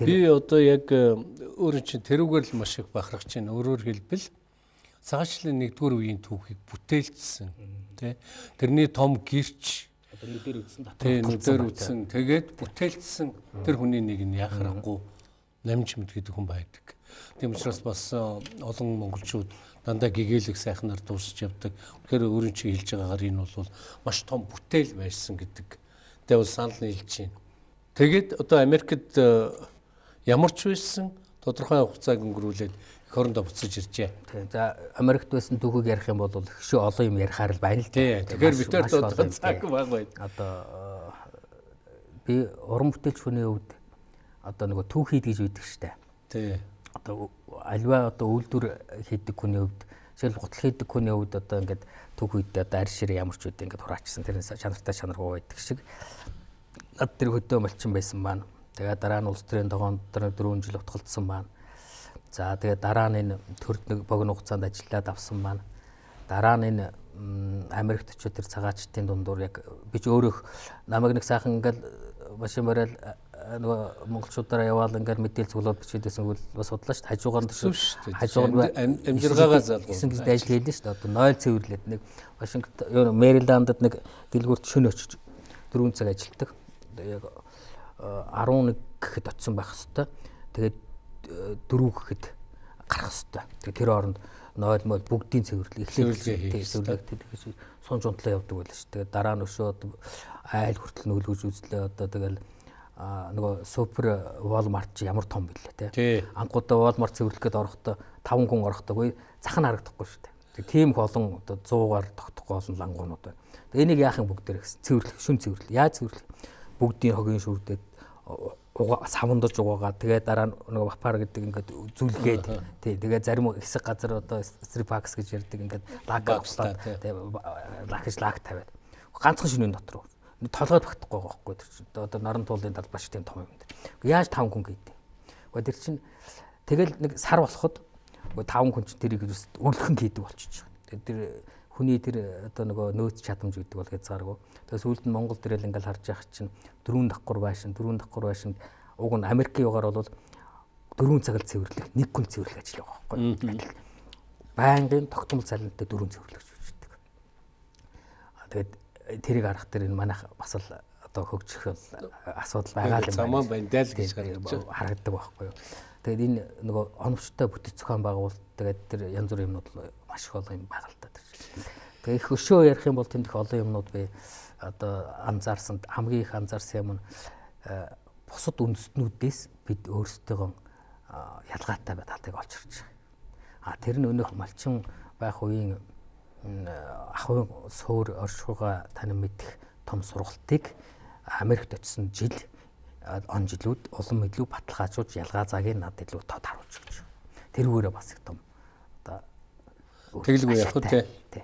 Би одоо яг э, өөрөө чинь тэрүүгээр л маш их бахарх чинь өөрөөр хэлбэл цагаачлалын нэгдүгээр үеийн түүхийг бүтээлчсэн тий тэрний том гэрч Одоо нүдээр дотор тий нүдээр үзсэн тэгээд бүтээлдсэн тэр хүний нэг нь яхахгүй намж мэд гэдэг хүн байдаг. Тийм учраас бас э, олон монголчууд дандаа гэгээлэг сайхнаар дуусч явдаг. Тэгэхээр өөрийн чи хэлж байгаагаар энэ бол маш том бүтээл байсан гэдэг. Тэгээ бол санал нийлж байна. Тэгээд одоо Америкт э, ямар ч байсан тодорхой хугацааг өнгөрүүлээд эх орондоо буцаж иржээ. За Америкт байсан түүхийг ярих юм бол шүү олон юм ярихаар л байна л Тий. Тэгэхээр бид нар одоо цаг баг байна. Одоо би уран бүтээлч хүний хувьд одоо нөгөө түүхийд гэж үйдэг штэ. Тий одоо альва одоо үйлдвэр хийдэг хүний хувьд жишээл гутал хийдэг хүний хувьд одоо ингээд төг үедээ одоо арь ширээ ямар ч үедээ ингээд хураачсан тэр чанартай чанаргүй байдаг шиг над тэр хөдөө малчин байсан маань тэгээ дараа нь улс төрийн тогоонд 4 жил утгалдсан маань за тэгээ дараа нь энэ төрд нэг богино хугацаанд ажиллаад авсан маань дараа нь энэ Америкт очиод тэр цагаачтын дундуур яг би ч өөрөө намайг нэг сайхан ингээд машин барайл нөгөө монголчуудаараа яваал ингээд мэдээлэл цуглаад бичээдсэн үл бас судлаа шүү дээ. Хажуугаар нь хажуугаар амжиргаагаа залгуу. Гэсэн гэж ажил хийлээ шүү дээ. Одоо нойл цэвэрлээд нэг Вашингтон Мэриландд нэг дэлгүүрт шөнө очиж 4 цаг ажилтдаг. Яг 11 гэхэд очисон байх хэвээр. Тэгээд 4 гэхэд гарах хэвээр. Тэгээд тэр хооронд нойл мол бүгдийн цэвэрлэг эхлээд цэвэрлэг тэгэж сунж унтлаа явдаг байлаа шүү. Тэгээд дараа нь өшөө айл хүртэл нөлгөж үзлээ. Одоо тэгэл нөгөө супер Walmart чи ямар том бэлээ те. Анхудаа Walmart цэвэрлэхэд орохдоо 5 хүн орохдоогүй зах нь харагдахгүй шүү дээ. Тийм их олон одоо 100-аар тогтохгүй олон лангуунууд байна. Тэгээ энийг яахын бүгдээр гэсэн цэвэрлэх, шүн цэвэрлэх. Яаж цэвэрлэх? Бүгдийн хогийн шүрдээд савандаж угаагаа тэгээ дараа нь нөгөө бапар гэдэг ингээд зүлгээд тий тэгээ зарим хэсэг газар одоо стрипакс гэж ярьдаг ингээд лак авчлаа тэгээ лакж лак тавиад ганцхан шинийн дотор толгойд багтахгүй байгаа байхгүй тэр чинь одоо наран туулын талбай шиг тийм том юм дээр. Яаж 5 хүн гэдэг. Гэхдээ тэр чинь тэгэл нэг сар болоход 5 хүн чинь тэрийг өглөхөн хийдэг болчихж байгаа. Тэр хүний тэр одоо нөгөө нөөц чадамж гэдэг бол хязгааргүй. Тэгээс үлд нь Монгол дээрэл ингээл харж явах чинь дөрөв давхар байшин, дөрөв давхар байшин уг нь Америкийн югаар бол дөрөв цаг цэвэрлэх, нэг хүн цэвэрлэх ажил байгаа байхгүй. Байнгын тогтмол цалинтай дөрөв цэвэрлэх гэж үздэг. Тэгээд тэрийг арах дээр энэ манайх бас л одоо хөгжих асуудал байгаа юм байна. Замаа байна л гэж харагддаг байхгүй юу. Тэгээд энэ нөгөө оновчтой бүтэц зохион байгуул тэгээд тэр янз бүрийн юмнууд маш их олон юм байгаа л да. Тэгээд их өшөө ярих юм бол тэнд их олон юмнууд би одоо анзаарсан хамгийн их анзаарсан юм нь бусад үндэстнүүдээс бид өөрсдөө ялгаатай бай татыг олж харж байгаа. А тэр нь өнөөх малчин байх үеийн ахын суур оршихуйга танин мэдэх том сургалтыг Америкт очисон жил он жилүүд улам илүү баталгаажуулж ялгаа цагийг над илүү тод харуулж өгч. Тэрүүгээрээ бас их том тэглгүй яг үү тий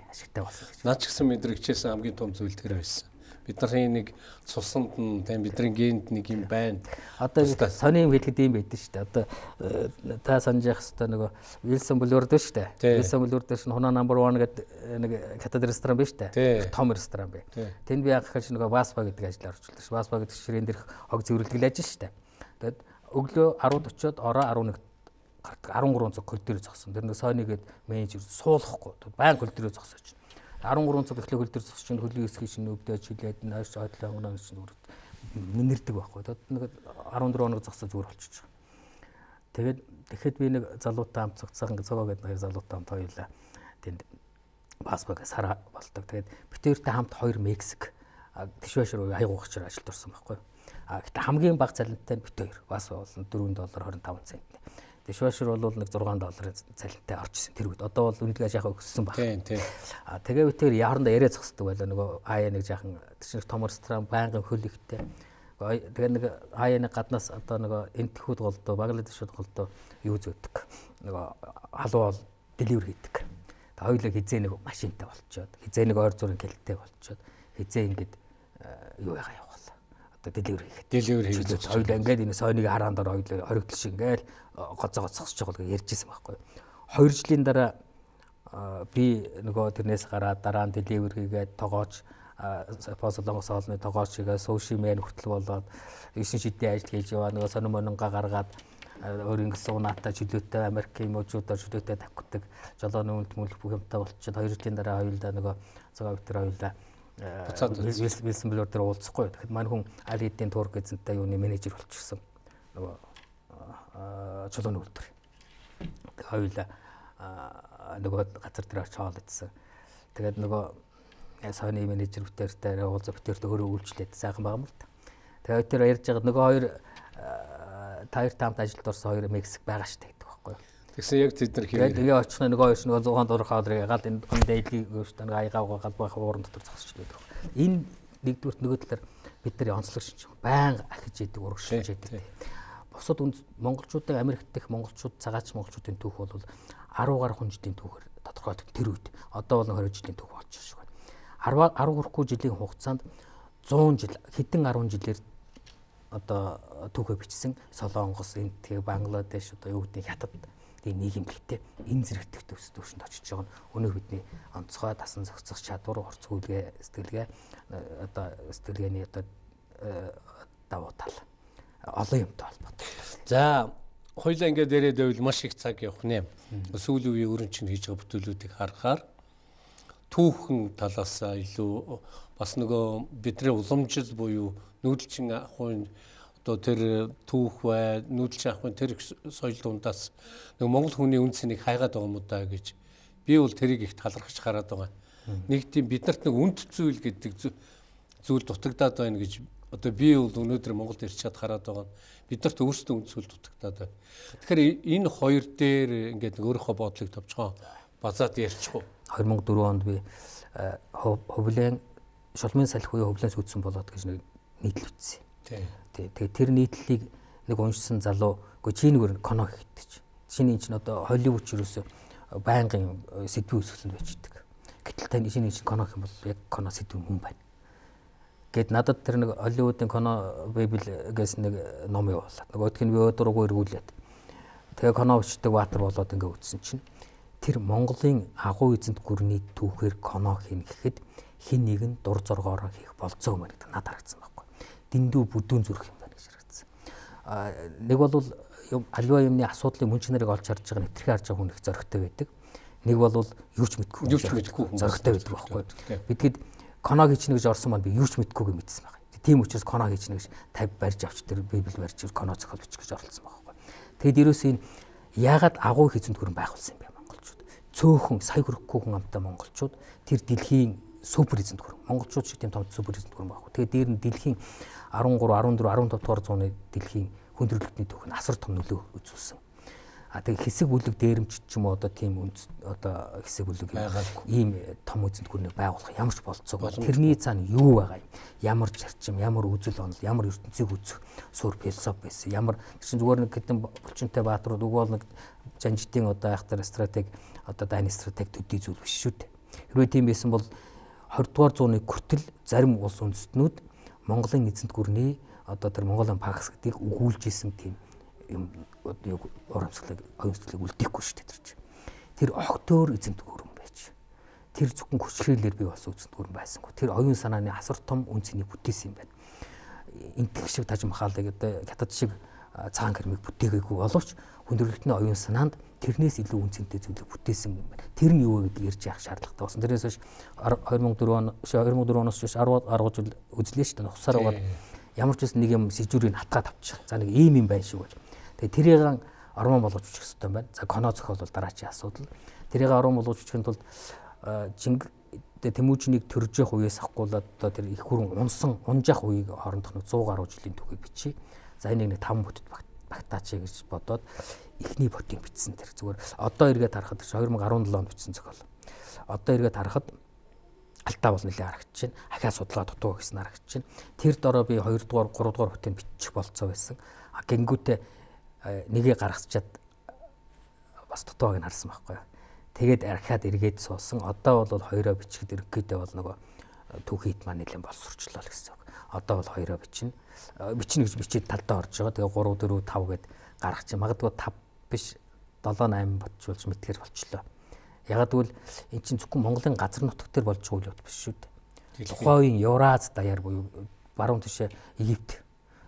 ашигтай болсон гэж. Наад ч гэсэн мэдрэгчээс хамгийн том зүйл тэр байсан бидний нэг цусанд нь тийм бидний генд нэг юм байна. Одоо сони юм хэлэхэд юм байдаг шүү дээ. Одоо э, та санаж явах хэвээр нөгөө Wilson Boulevard дээ шүү дээ. Wilson Boulevard дээр шинэ Хунаа number 1 гэдэг э, нэг катед ресторан байна шүү дээ. Том ресторан бай. Тэнд би яг хаж нөгөө Басба гэдэг ажлаар орчуулдаг шүү. Басба гэдэг ширээн дээрх хог зөвөрлөглөө ажил шүү дээ. Тэгэд өглөө 10:40-од ороо 11 13 цаг көлдөр зогсон. Тэр нэг сойны гээд менежер суулгахгүй. Баян көлдөр зогсооч. 13 цаг эхлэх хөл төр цус чинь хөлийн хэсгийг чинь өвдөж хилээд нааш ойдлоо өнгөнө чинь зүгээр нэнэрдэг байхгүй. Тэгээд нэг 14 хоног зогсоо зүгээр болчихж байгаа. Тэгээд тэгэхэд би нэг залуутай хамт цогцсон цогоо гэдэг нэг залуутай хамт хоёулаа тэнд паспорт сар болдог. Тэгээд битэртэй хамт хоёр Мексик тишвэш руу хайгуугчаар ажилд орсон байхгүй. А гэхдээ хамгийн бага цалинтай бит хоёр. Бас бол 4 доллар 25 цент. Дишвашер бол нэг 6 долларын цалинтай орчихсон тэр үед. Одоо бол үнэлгээ яхаа өссөн баг. Тийм тийм. А тэгээ үгээр яаранда яриа зогсдог байлаа нөгөө аяа нэг жаахан тийш том ресторан байнгын хөл ихтэй. Тэгээ нэг аяа нэг гаднаас одоо нөгөө энтхүүд голдоо Бангладешуд голдоо юу зөөдөг. Нөгөө халуун деливер хийдэг. Та хоёулаа хизээ нэг машинтай болчоод хизээ нэг ойр зургийн кэлттэй болчоод хизээ ингээд юу ягаа одоо деливер хийх. Деливер хийх. Хоёулаа ингээд энэ сойныг хараан дор хоёулаа хоригдол шиг ингээд гоцоо гоцсож байгаа гэж ярьжсэн байхгүй. 2 жилийн дараа би нөгөө тэрнээс гараад дараа нь деливер хийгээд тоогооч Солонгос хоолны тоогооч хийгээ суши мен хүртэл болоод 9 шидийн ажил хийж яваа нөгөө сонир мононга гаргаад өөр ингээс унаатай чөлөөтэй Америкийн мужуудаар чөлөөтэй тавьдаг жолооны үнэлт мүлх бүх юмтай болчиход 2 жилийн дараа хоёулаа нөгөө цагаан витер хоёулаа Буцаад Вилсон Блор дээр уулзахгүй. Тэгэхэд манай хүн аль хэдийн турк эзэнтэй юуны менежер болчихсон. Нөгөө чулууны үйлдвэр. Тэгээ хоёулаа нөгөө газар дээр очиж хоол идсэн. Тэгээд нөгөө Sony менежер бүтээртэй уулзаа бүтээртэй өөрөө үйлчлээд сайхан байгаа юм л та. Тэгээд тэр ярьж байгаа нөгөө хоёр таяр таамт ажилд орсон хоёр Мексик байгаа штэ. Тэгсэн яг тэд нар тэгээд тэгээ очих нөгөө хоёр нөгөө 100 дурах хоолрыг гал энэ он дэйлгийг өөстөө нэг аягаа угаагаад байх ууран дотор зогсож байдаг. Энэ нэгдүгürt нөгөө талаар бид нар онцлог шинж байнга ахиж идэг урагшиж идэг. Бусад монголчуудыг Америкт дэх монголчууд цагаач монголчуудын түүх бол 10 гаруй хүн жилийн түүхээр тодорхойлдог тэр үед. Одоо бол 20 жилийн түүх болж байгаа шүү. 10 10 хүрэхгүй жилийн хугацаанд 100 жил хэдэн 10 жилээр одоо түүхээ бичсэн Солонгос, Индия, Бангладеш одоо юу гэдэг хятад тийм нийгэмлэгтэй энэ зэрэгтэх төвс төвшөнд очиж байгаа нь өнөө бидний онцгой дасан зохицох чадвар, орцгүүлгээ, сэтгэлгээ одоо сэтгэлгээний одоо давуу тал олон юмтай холбоотой. За хоёлаа ингээд дээрээ дэвэл маш их цаг явах нэ. Сүүлийн үеийн өрн чинь хийж байгаа бүтээлүүдийг харахаар түүхэн талаас илүү бас нөгөө бидний уламжил буюу нүүдэлчин ахуйн одоо тэр түүх бай нүүдэлчин ахуйн тэр соёл дундаас нөгөө монгол хүний үн цэнийг хайгаад байгаа юм да гэж би бол тэрийг их талархаж хараад байгаа. Нэг тийм биднэрт нэг үнд зүйл гэдэг зүйл дутагдаад байна гэж одоо би бол өнөөдөр Монголд ирч чад хараад байгаа нь биднэрт өөрсдөө үнд зүйл дутагдаад байна. Тэгэхээр энэ хоёр дээр ингээд өөрийнхөө бодлыг товчгоо базаад ярьчих уу. 2004 онд би хөвлэн шулмын салхи буюу хөвлэнс үтсэн болоод гэж нэг нийтлэл үтсэн. Тий. Тэгээ тэр нийтлэлийг нэг уншсан залуу үгүй чи нэгээр коно хийдэг. Чиний чинь одоо Холливуд ч юусэн байнгын сэдвийн өсгөлөнд байждаг. Гэтэл тань чиний чинь коно юм бол яг коно сэдв хүн байна. Гэт надад тэр нэг Холливуудын коно библ гэсэн нэг ном явуулаад. Нөгөөх нь би өдрөөгөө эргүүлээд. Тэгээ коно өчтөг баатар болоод ингээ үтсэн чинь тэр Монголын агуу эзэнт гүрний түүхээр коно хийн гэхэд хин нэг нь дур зоргоороо хийх болцоо юм гэдэг надад харагдсан байхгүй. Дэндүү бүдүүн зүрх юм байна гэж харагдсан. Нэг бол альва юмны асуудлын мөн чанарыг олж харж байгаа нэвтрхий харж байгаа хүн их зөрөгтэй байдаг. Нэг бол юу ч мэдгүй. Юу ч мэдгүй зөрөгтэй байдаг байхгүй. Бидгэд коно хийчихнэ гэж орсон маань би юу ч мэдгүйг мэдсэн байна. Тийм учраас коно хийчихнэ гэж 50 барьж авч тэр библ барьж коно зохиол бичих гэж оролцсон байхгүй. Тэгэд ерөөсөө энэ яагаад агуу хэзэнд хүрэн байгуулсан юм бэ монголчууд? Цөөхөн сая хүрэхгүй хүн амтай монголчууд тэр дэлхийн супер эзэнт гүрэн. Монголчууд шиг тийм том супер эзэнт гүрэн байхгүй. Тэгээ дээр нь дэлхийн 13, 14, 15 дугаар зууны дэлхийн хүндрэлтний түүх нь асар том нөлөө үзүүлсэн. А тэгээ хэсэг бүлэг дээрэмч ч юм уу одоо тийм үндэс одоо хэсэг бүлэг ийм том эзэнт гүрнийг байгуулах ямар ч болцоог тэрний цаана юу байгаа юм? Ямар зарчим, ямар үзэл онол, ямар ертөнцийг үзэх суурь философи байсан. Ямар чинь зүгээр нэг хэдэн булчинтай баатрууд уг бол нэг жанжитын одоо айхтар стратеги одоо дайны стратеги төдий зүйл биш шүү дээ. Хэрвээ тийм байсан бол 20 дугаар зууны хүртэл зарим улс үндэстнүүд Монголын эзэнт гүрний одоо тэр Монголын пакс гэдгийг өгүүлж исэн тийм юм одоо урамсгалыг оюунсгалыг үлдээхгүй шүү дээ тэр чинь. Тэр огтөөр эзэнт гүрэн байж. Тэр зөвхөн хүчрээлээр би бас эзэнт гүрэн байсангүй. Тэр оюун санааны асар том үнцнийг бүтээсэн юм байна. Интэг шиг таж махалыг одоо хятад шиг цагаан гэрмийг бүтээгээгүй боловч хүндрэлтний оюун санаанд тэрнээс илүү үнцэнтэй зүйлийг бүтээсэн юм байна. Тэр нь юу вэ гэдгийг ярьж явах шаардлагатай болсон. Тэрнээс хойш 2004 он 2004 оноос хойш 10 10 жил үзлээ шүү дээ. Хувсаар угаад ямар ч үс нэг юм сэжүүрийг хатгаад авчих. За нэг ийм юм байна шүү гэж. Тэгээ тэрийг ормон болгож үчих хэрэгтэй байна. За коно зохиол бол дараачийн асуудал. Тэрийг ормон болгож үчихын тулд жинг Тэмүүжнийг төрж явах үеэс ахгуулаад одоо тэр их хүрэн унсан унжах үеийг хоорондох нэг 100 гаруй жилийн түүхийг бичиж. За энийг нэг 5 бүтэд багтаач гэж бодоод эхний ботыг бичсэн тэр зүгээр одоо эргээд харахад 2017 онд бичсэн зохиол. Одоо эргээд харахад алтаа бол нэлээд харагдаж байна. Ахаа судалгаа дутуу гэсэн харагдаж байна. Тэр дороо би 2 дугаар 3 дугаар хотыг бичих болцоо байсан. А гингүүтээ нэгээ гаргацчаад бас дутууг нь харсан байхгүй юу. Тэгээд архиад эргээд суусан. Одоо бол хоёроо бичихд ерөнхийдөө бол нөгөө түүхийт маань нэлээд боловсрчлоо л гэсэн үг. Одоо бол хоёроо бичнэ. Бичнэ гэж бичээд талдаа орж байгаа. Тэгээ 3 4 5 гэд гаргах чинь магадгүй 5 биш 7 8 бодчихулж мэтгэр болчлоо. Ягаад гэвэл эн чинь зөвхөн Монголын газар нутаг дээр болж байгаа үйл биш шүү дээ. Тухайн үеийн Евраз даяар буюу баруун тишээ Египт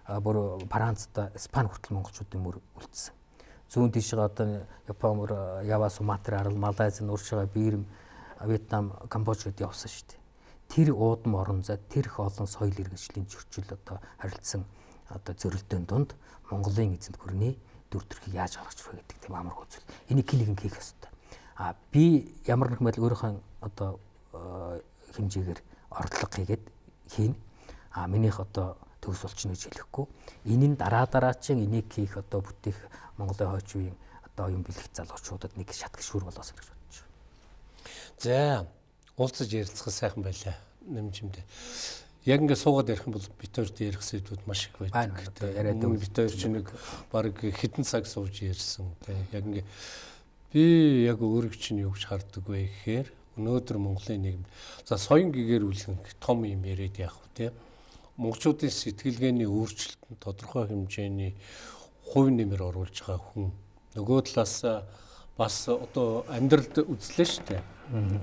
бүр Францда Испани хүртэл монголчуудын мөр үлдсэн. Зүүн тишээ одоо Япон мөр Ява Суматра арал Малайз нуршгаа Бирм Вьетнам Камбож гэд явсан шүү дээ. тэр уудам орон зай тэр их олон соёл иргэншлийн зөрчил одоо харилцсан одоо зөрөлдөөн дунд Монголын эзэнт гүрний дүр төрхийг яаж гаргаж ирэх гэдэг тийм амар үзэл. Энийг хин нэгэн хийх ёстой. А би ямар нэгэн байдал өөрийнхөө одоо хэмжээгээр ордлого хийгээд хийн. А минийх одоо төгс болчихно гэж хэлэхгүй. Нь дараа дараачин энийг хийх одоо бүтээх Монголын хойч үеийн одоо юм бэлэг залуучуудад нэг шат гişүр болоос гэж бодож байна. За уулзаж ярилцах сайхан байлаа нэмжимдээ. Яг ингээд суугаад ярих юм бол бит хоёрт ярих сэдвүүд маш их байдаг. Яриад бит хоёр ч нэг баг хитэн цаг сууж ярьсан. Яг ингээд би яг өөрийг чинь юу гэж харддаг вэ гэхээр өнөөдөр Монголын нийгэмд за соён гэгээр үлгэн том юм яриад яах вэ те монголчуудын сэтгэлгээний өөрчлөлтөнд тодорхой хэмжээний хувь нэмэр оруулж байгаа хүн нөгөө талаас бас одоо амьдралд үзлээ шүү дээ.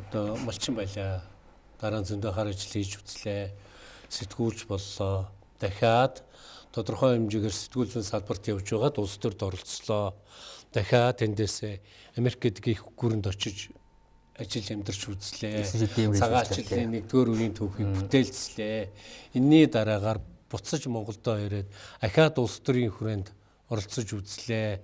Одоо малчин байлаа. Дараа нь зөндөө хар ажил хийж үзлээ. Сэтгүүлч боллоо. Дахиад тодорхой хэмжээгээр сэтгүүл зүйн салбарт явж байгаад улс төрд оролцлоо. Дахиад тэндээсээ Америк гэдгийг гүрэнд очиж ажил амьдарч үзлээ. Цагаан ажлын нэгдүгээр үеийн төвхийг бүтээлцлээ. Энийний дараагаар буцаж Монголдо ирээд ахаад улс төрийн хүрээнд оролцож үзлээ.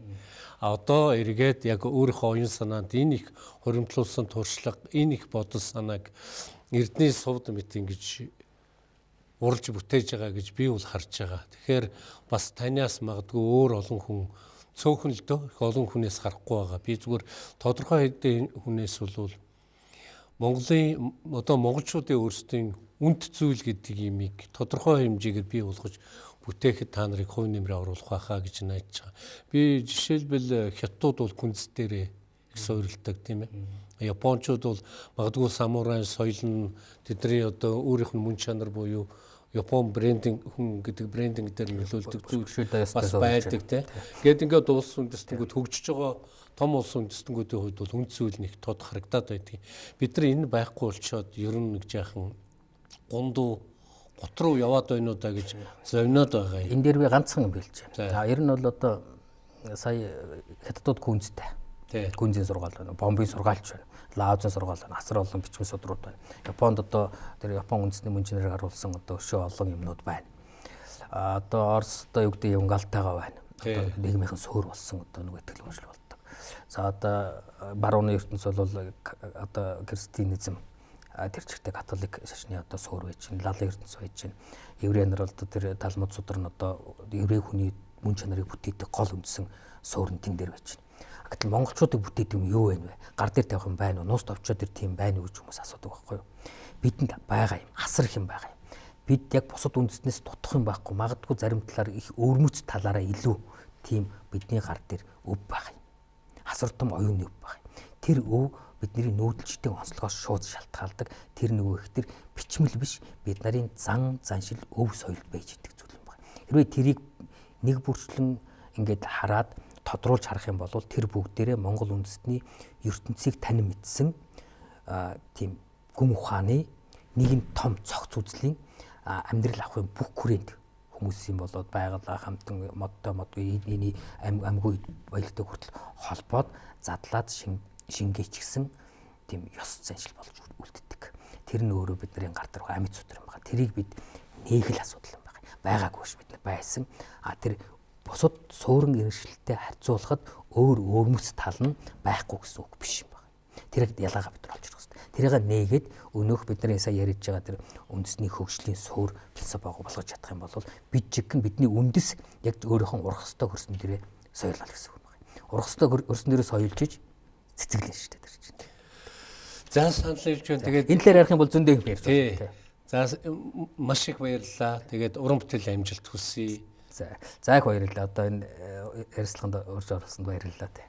А одоо эргээд яг өөрийнхөө оюун санаанд энэ их хуримтлуулсан туршлага, энэ их бодол санааг Эрдний сувд мэт ингэж уралж бүтээж байгаа гэж би бол харж байгаа. Тэгэхээр бас танаас магадгүй өөр олон хүн цөөхөн л дөө их олон хүнээс харахгүй байгаа. Би зүгээр тодорхой хэдийн хүнээс бол Монголын одоо монголчуудын өөрсдийн үнд зүйл гэдэг имийг тодорхой хэмжээгээр бий болгож бүтээхэд та нарыг хувь нэмрээ оруулах байхаа гэж найдаж байгаа. Би жишээлбэл хятадууд бол күнз дээрээ их суурилдаг тийм ээ. Япончууд бол магадгүй самурай соёл нь тэдний одоо өөрийнх нь мөн чанар буюу Япон брендинг хүн гэдэг брендинг дээр нөлөөлдөг зүйл бас байдаг тийм. Гэт ингээд улс үндэстнүүд хөгжиж байгаа том улс үндэстнүүдийн хувьд бол үнд зүйл нэг тод харагдаад байдаг. Бид нар энэ байхгүй болчоод ер нь нэг жаахан гундуу гот руу яваад байна уу да гэж зовноод байгаа юм. Энэ дээр би ганцхан юм хэлж байна. За ер нь бол одоо сая хятадууд күнзтэй. Күнзийн сургаал байна. Бомбын сургаалч байна. Лаозын сургаал байна. Асар олон бичмэн судрууд байна. Японд одоо тэр Япон үндэсний мөнчнээр харуулсан одоо өшөө олон юмнууд байна. А одоо Оросдоо юу гэдэг юм галтайгаа байна. Одоо нийгмийнхэн суур болсон одоо нэг итгэл үнэмшил За одоо барууны ертөнц бол одоо христианизм тэр чигтээ католик шашны одоо суур байж чинь лалын ертөнц байж чинь еврей нар бол тэр талмуд судар нь одоо еврей хүний мөн чанарыг бүтээдэг гол үндсэн суур нь тэн дээр байж чинь. Гэтэл монголчуудыг бүтээдэг юм юу вэ? Гар дээр тавих юм байна уу? Нуус товчоо тэр тийм байна уу гэж хүмүүс асуудаг байхгүй юу? Бидэнд байгаа юм, асар их юм байгаа юм. Бид яг бусад үндэснээс дутах юм байхгүй. Магадгүй зарим талаар их өвөрмөц талаараа илүү тийм бидний гар дээр өв байгаа асар том оюун өв баг. Тэр өв бидний нүүдэлчдийн онцлогоос шууд шалтгаалдаг. Тэр нөгөө их тэр бичмэл биш бид нарын зан заншил өв соёл байж идэг зүйл юм байна. Хэрвээ тэрийг нэг бүрчлэн ингээд хараад тодруулж харах юм бол тэр бүгдээрээ Монгол үндэстний ертөнцийг танин мэдсэн тийм гүм ухааны нэгэн том цогц үзлийн амьдрал авахын бүх хүрээнд хүмүүсийн болоод байгалаа хамтан модтой модгүй эний амьгүй баялагтай хүртэл холбоод задлаад шингээч гисэн тийм ёс заншил болж үлддэг. Тэр нь өөрөө бидний гар дээр амьд судар юм байна. Тэрийг бид нээгэл асуудал юм байна. Байгаагүй ш бид нар байсан. А тэр бусад суурин иршилтэй харьцуулахад өөр өөрмөс тал нь байхгүй гэсэн үг биш юм байна. Тэрийг ялгаага бид нар олж ирэх хэрэгтэй. Тэрийг нээгээд өнөөх бидний сая ярьж байгаа тэр үндэсний хөгжлийн суур философи болгож чадах юм бол бид жигэн бидний үндэс яг өөрийнхөө урах хөстө хөрсөн дээрээ соёлол гэсэн үг байна. Урах хөстө хөрсөн дээрээ соёлж иж цэцэглэн шүү дээ тэр чинь. За санал хэлж байна. Тэгээд энэ талаар ярих юм бол зөндөө юм ярьж байна. За маш их баярлалаа. Тэгээд уран бүтээл амжилт хүсье. За их баярлалаа. Одоо энэ ярилцлаганд урьж оролцсонд баярлалаа тий.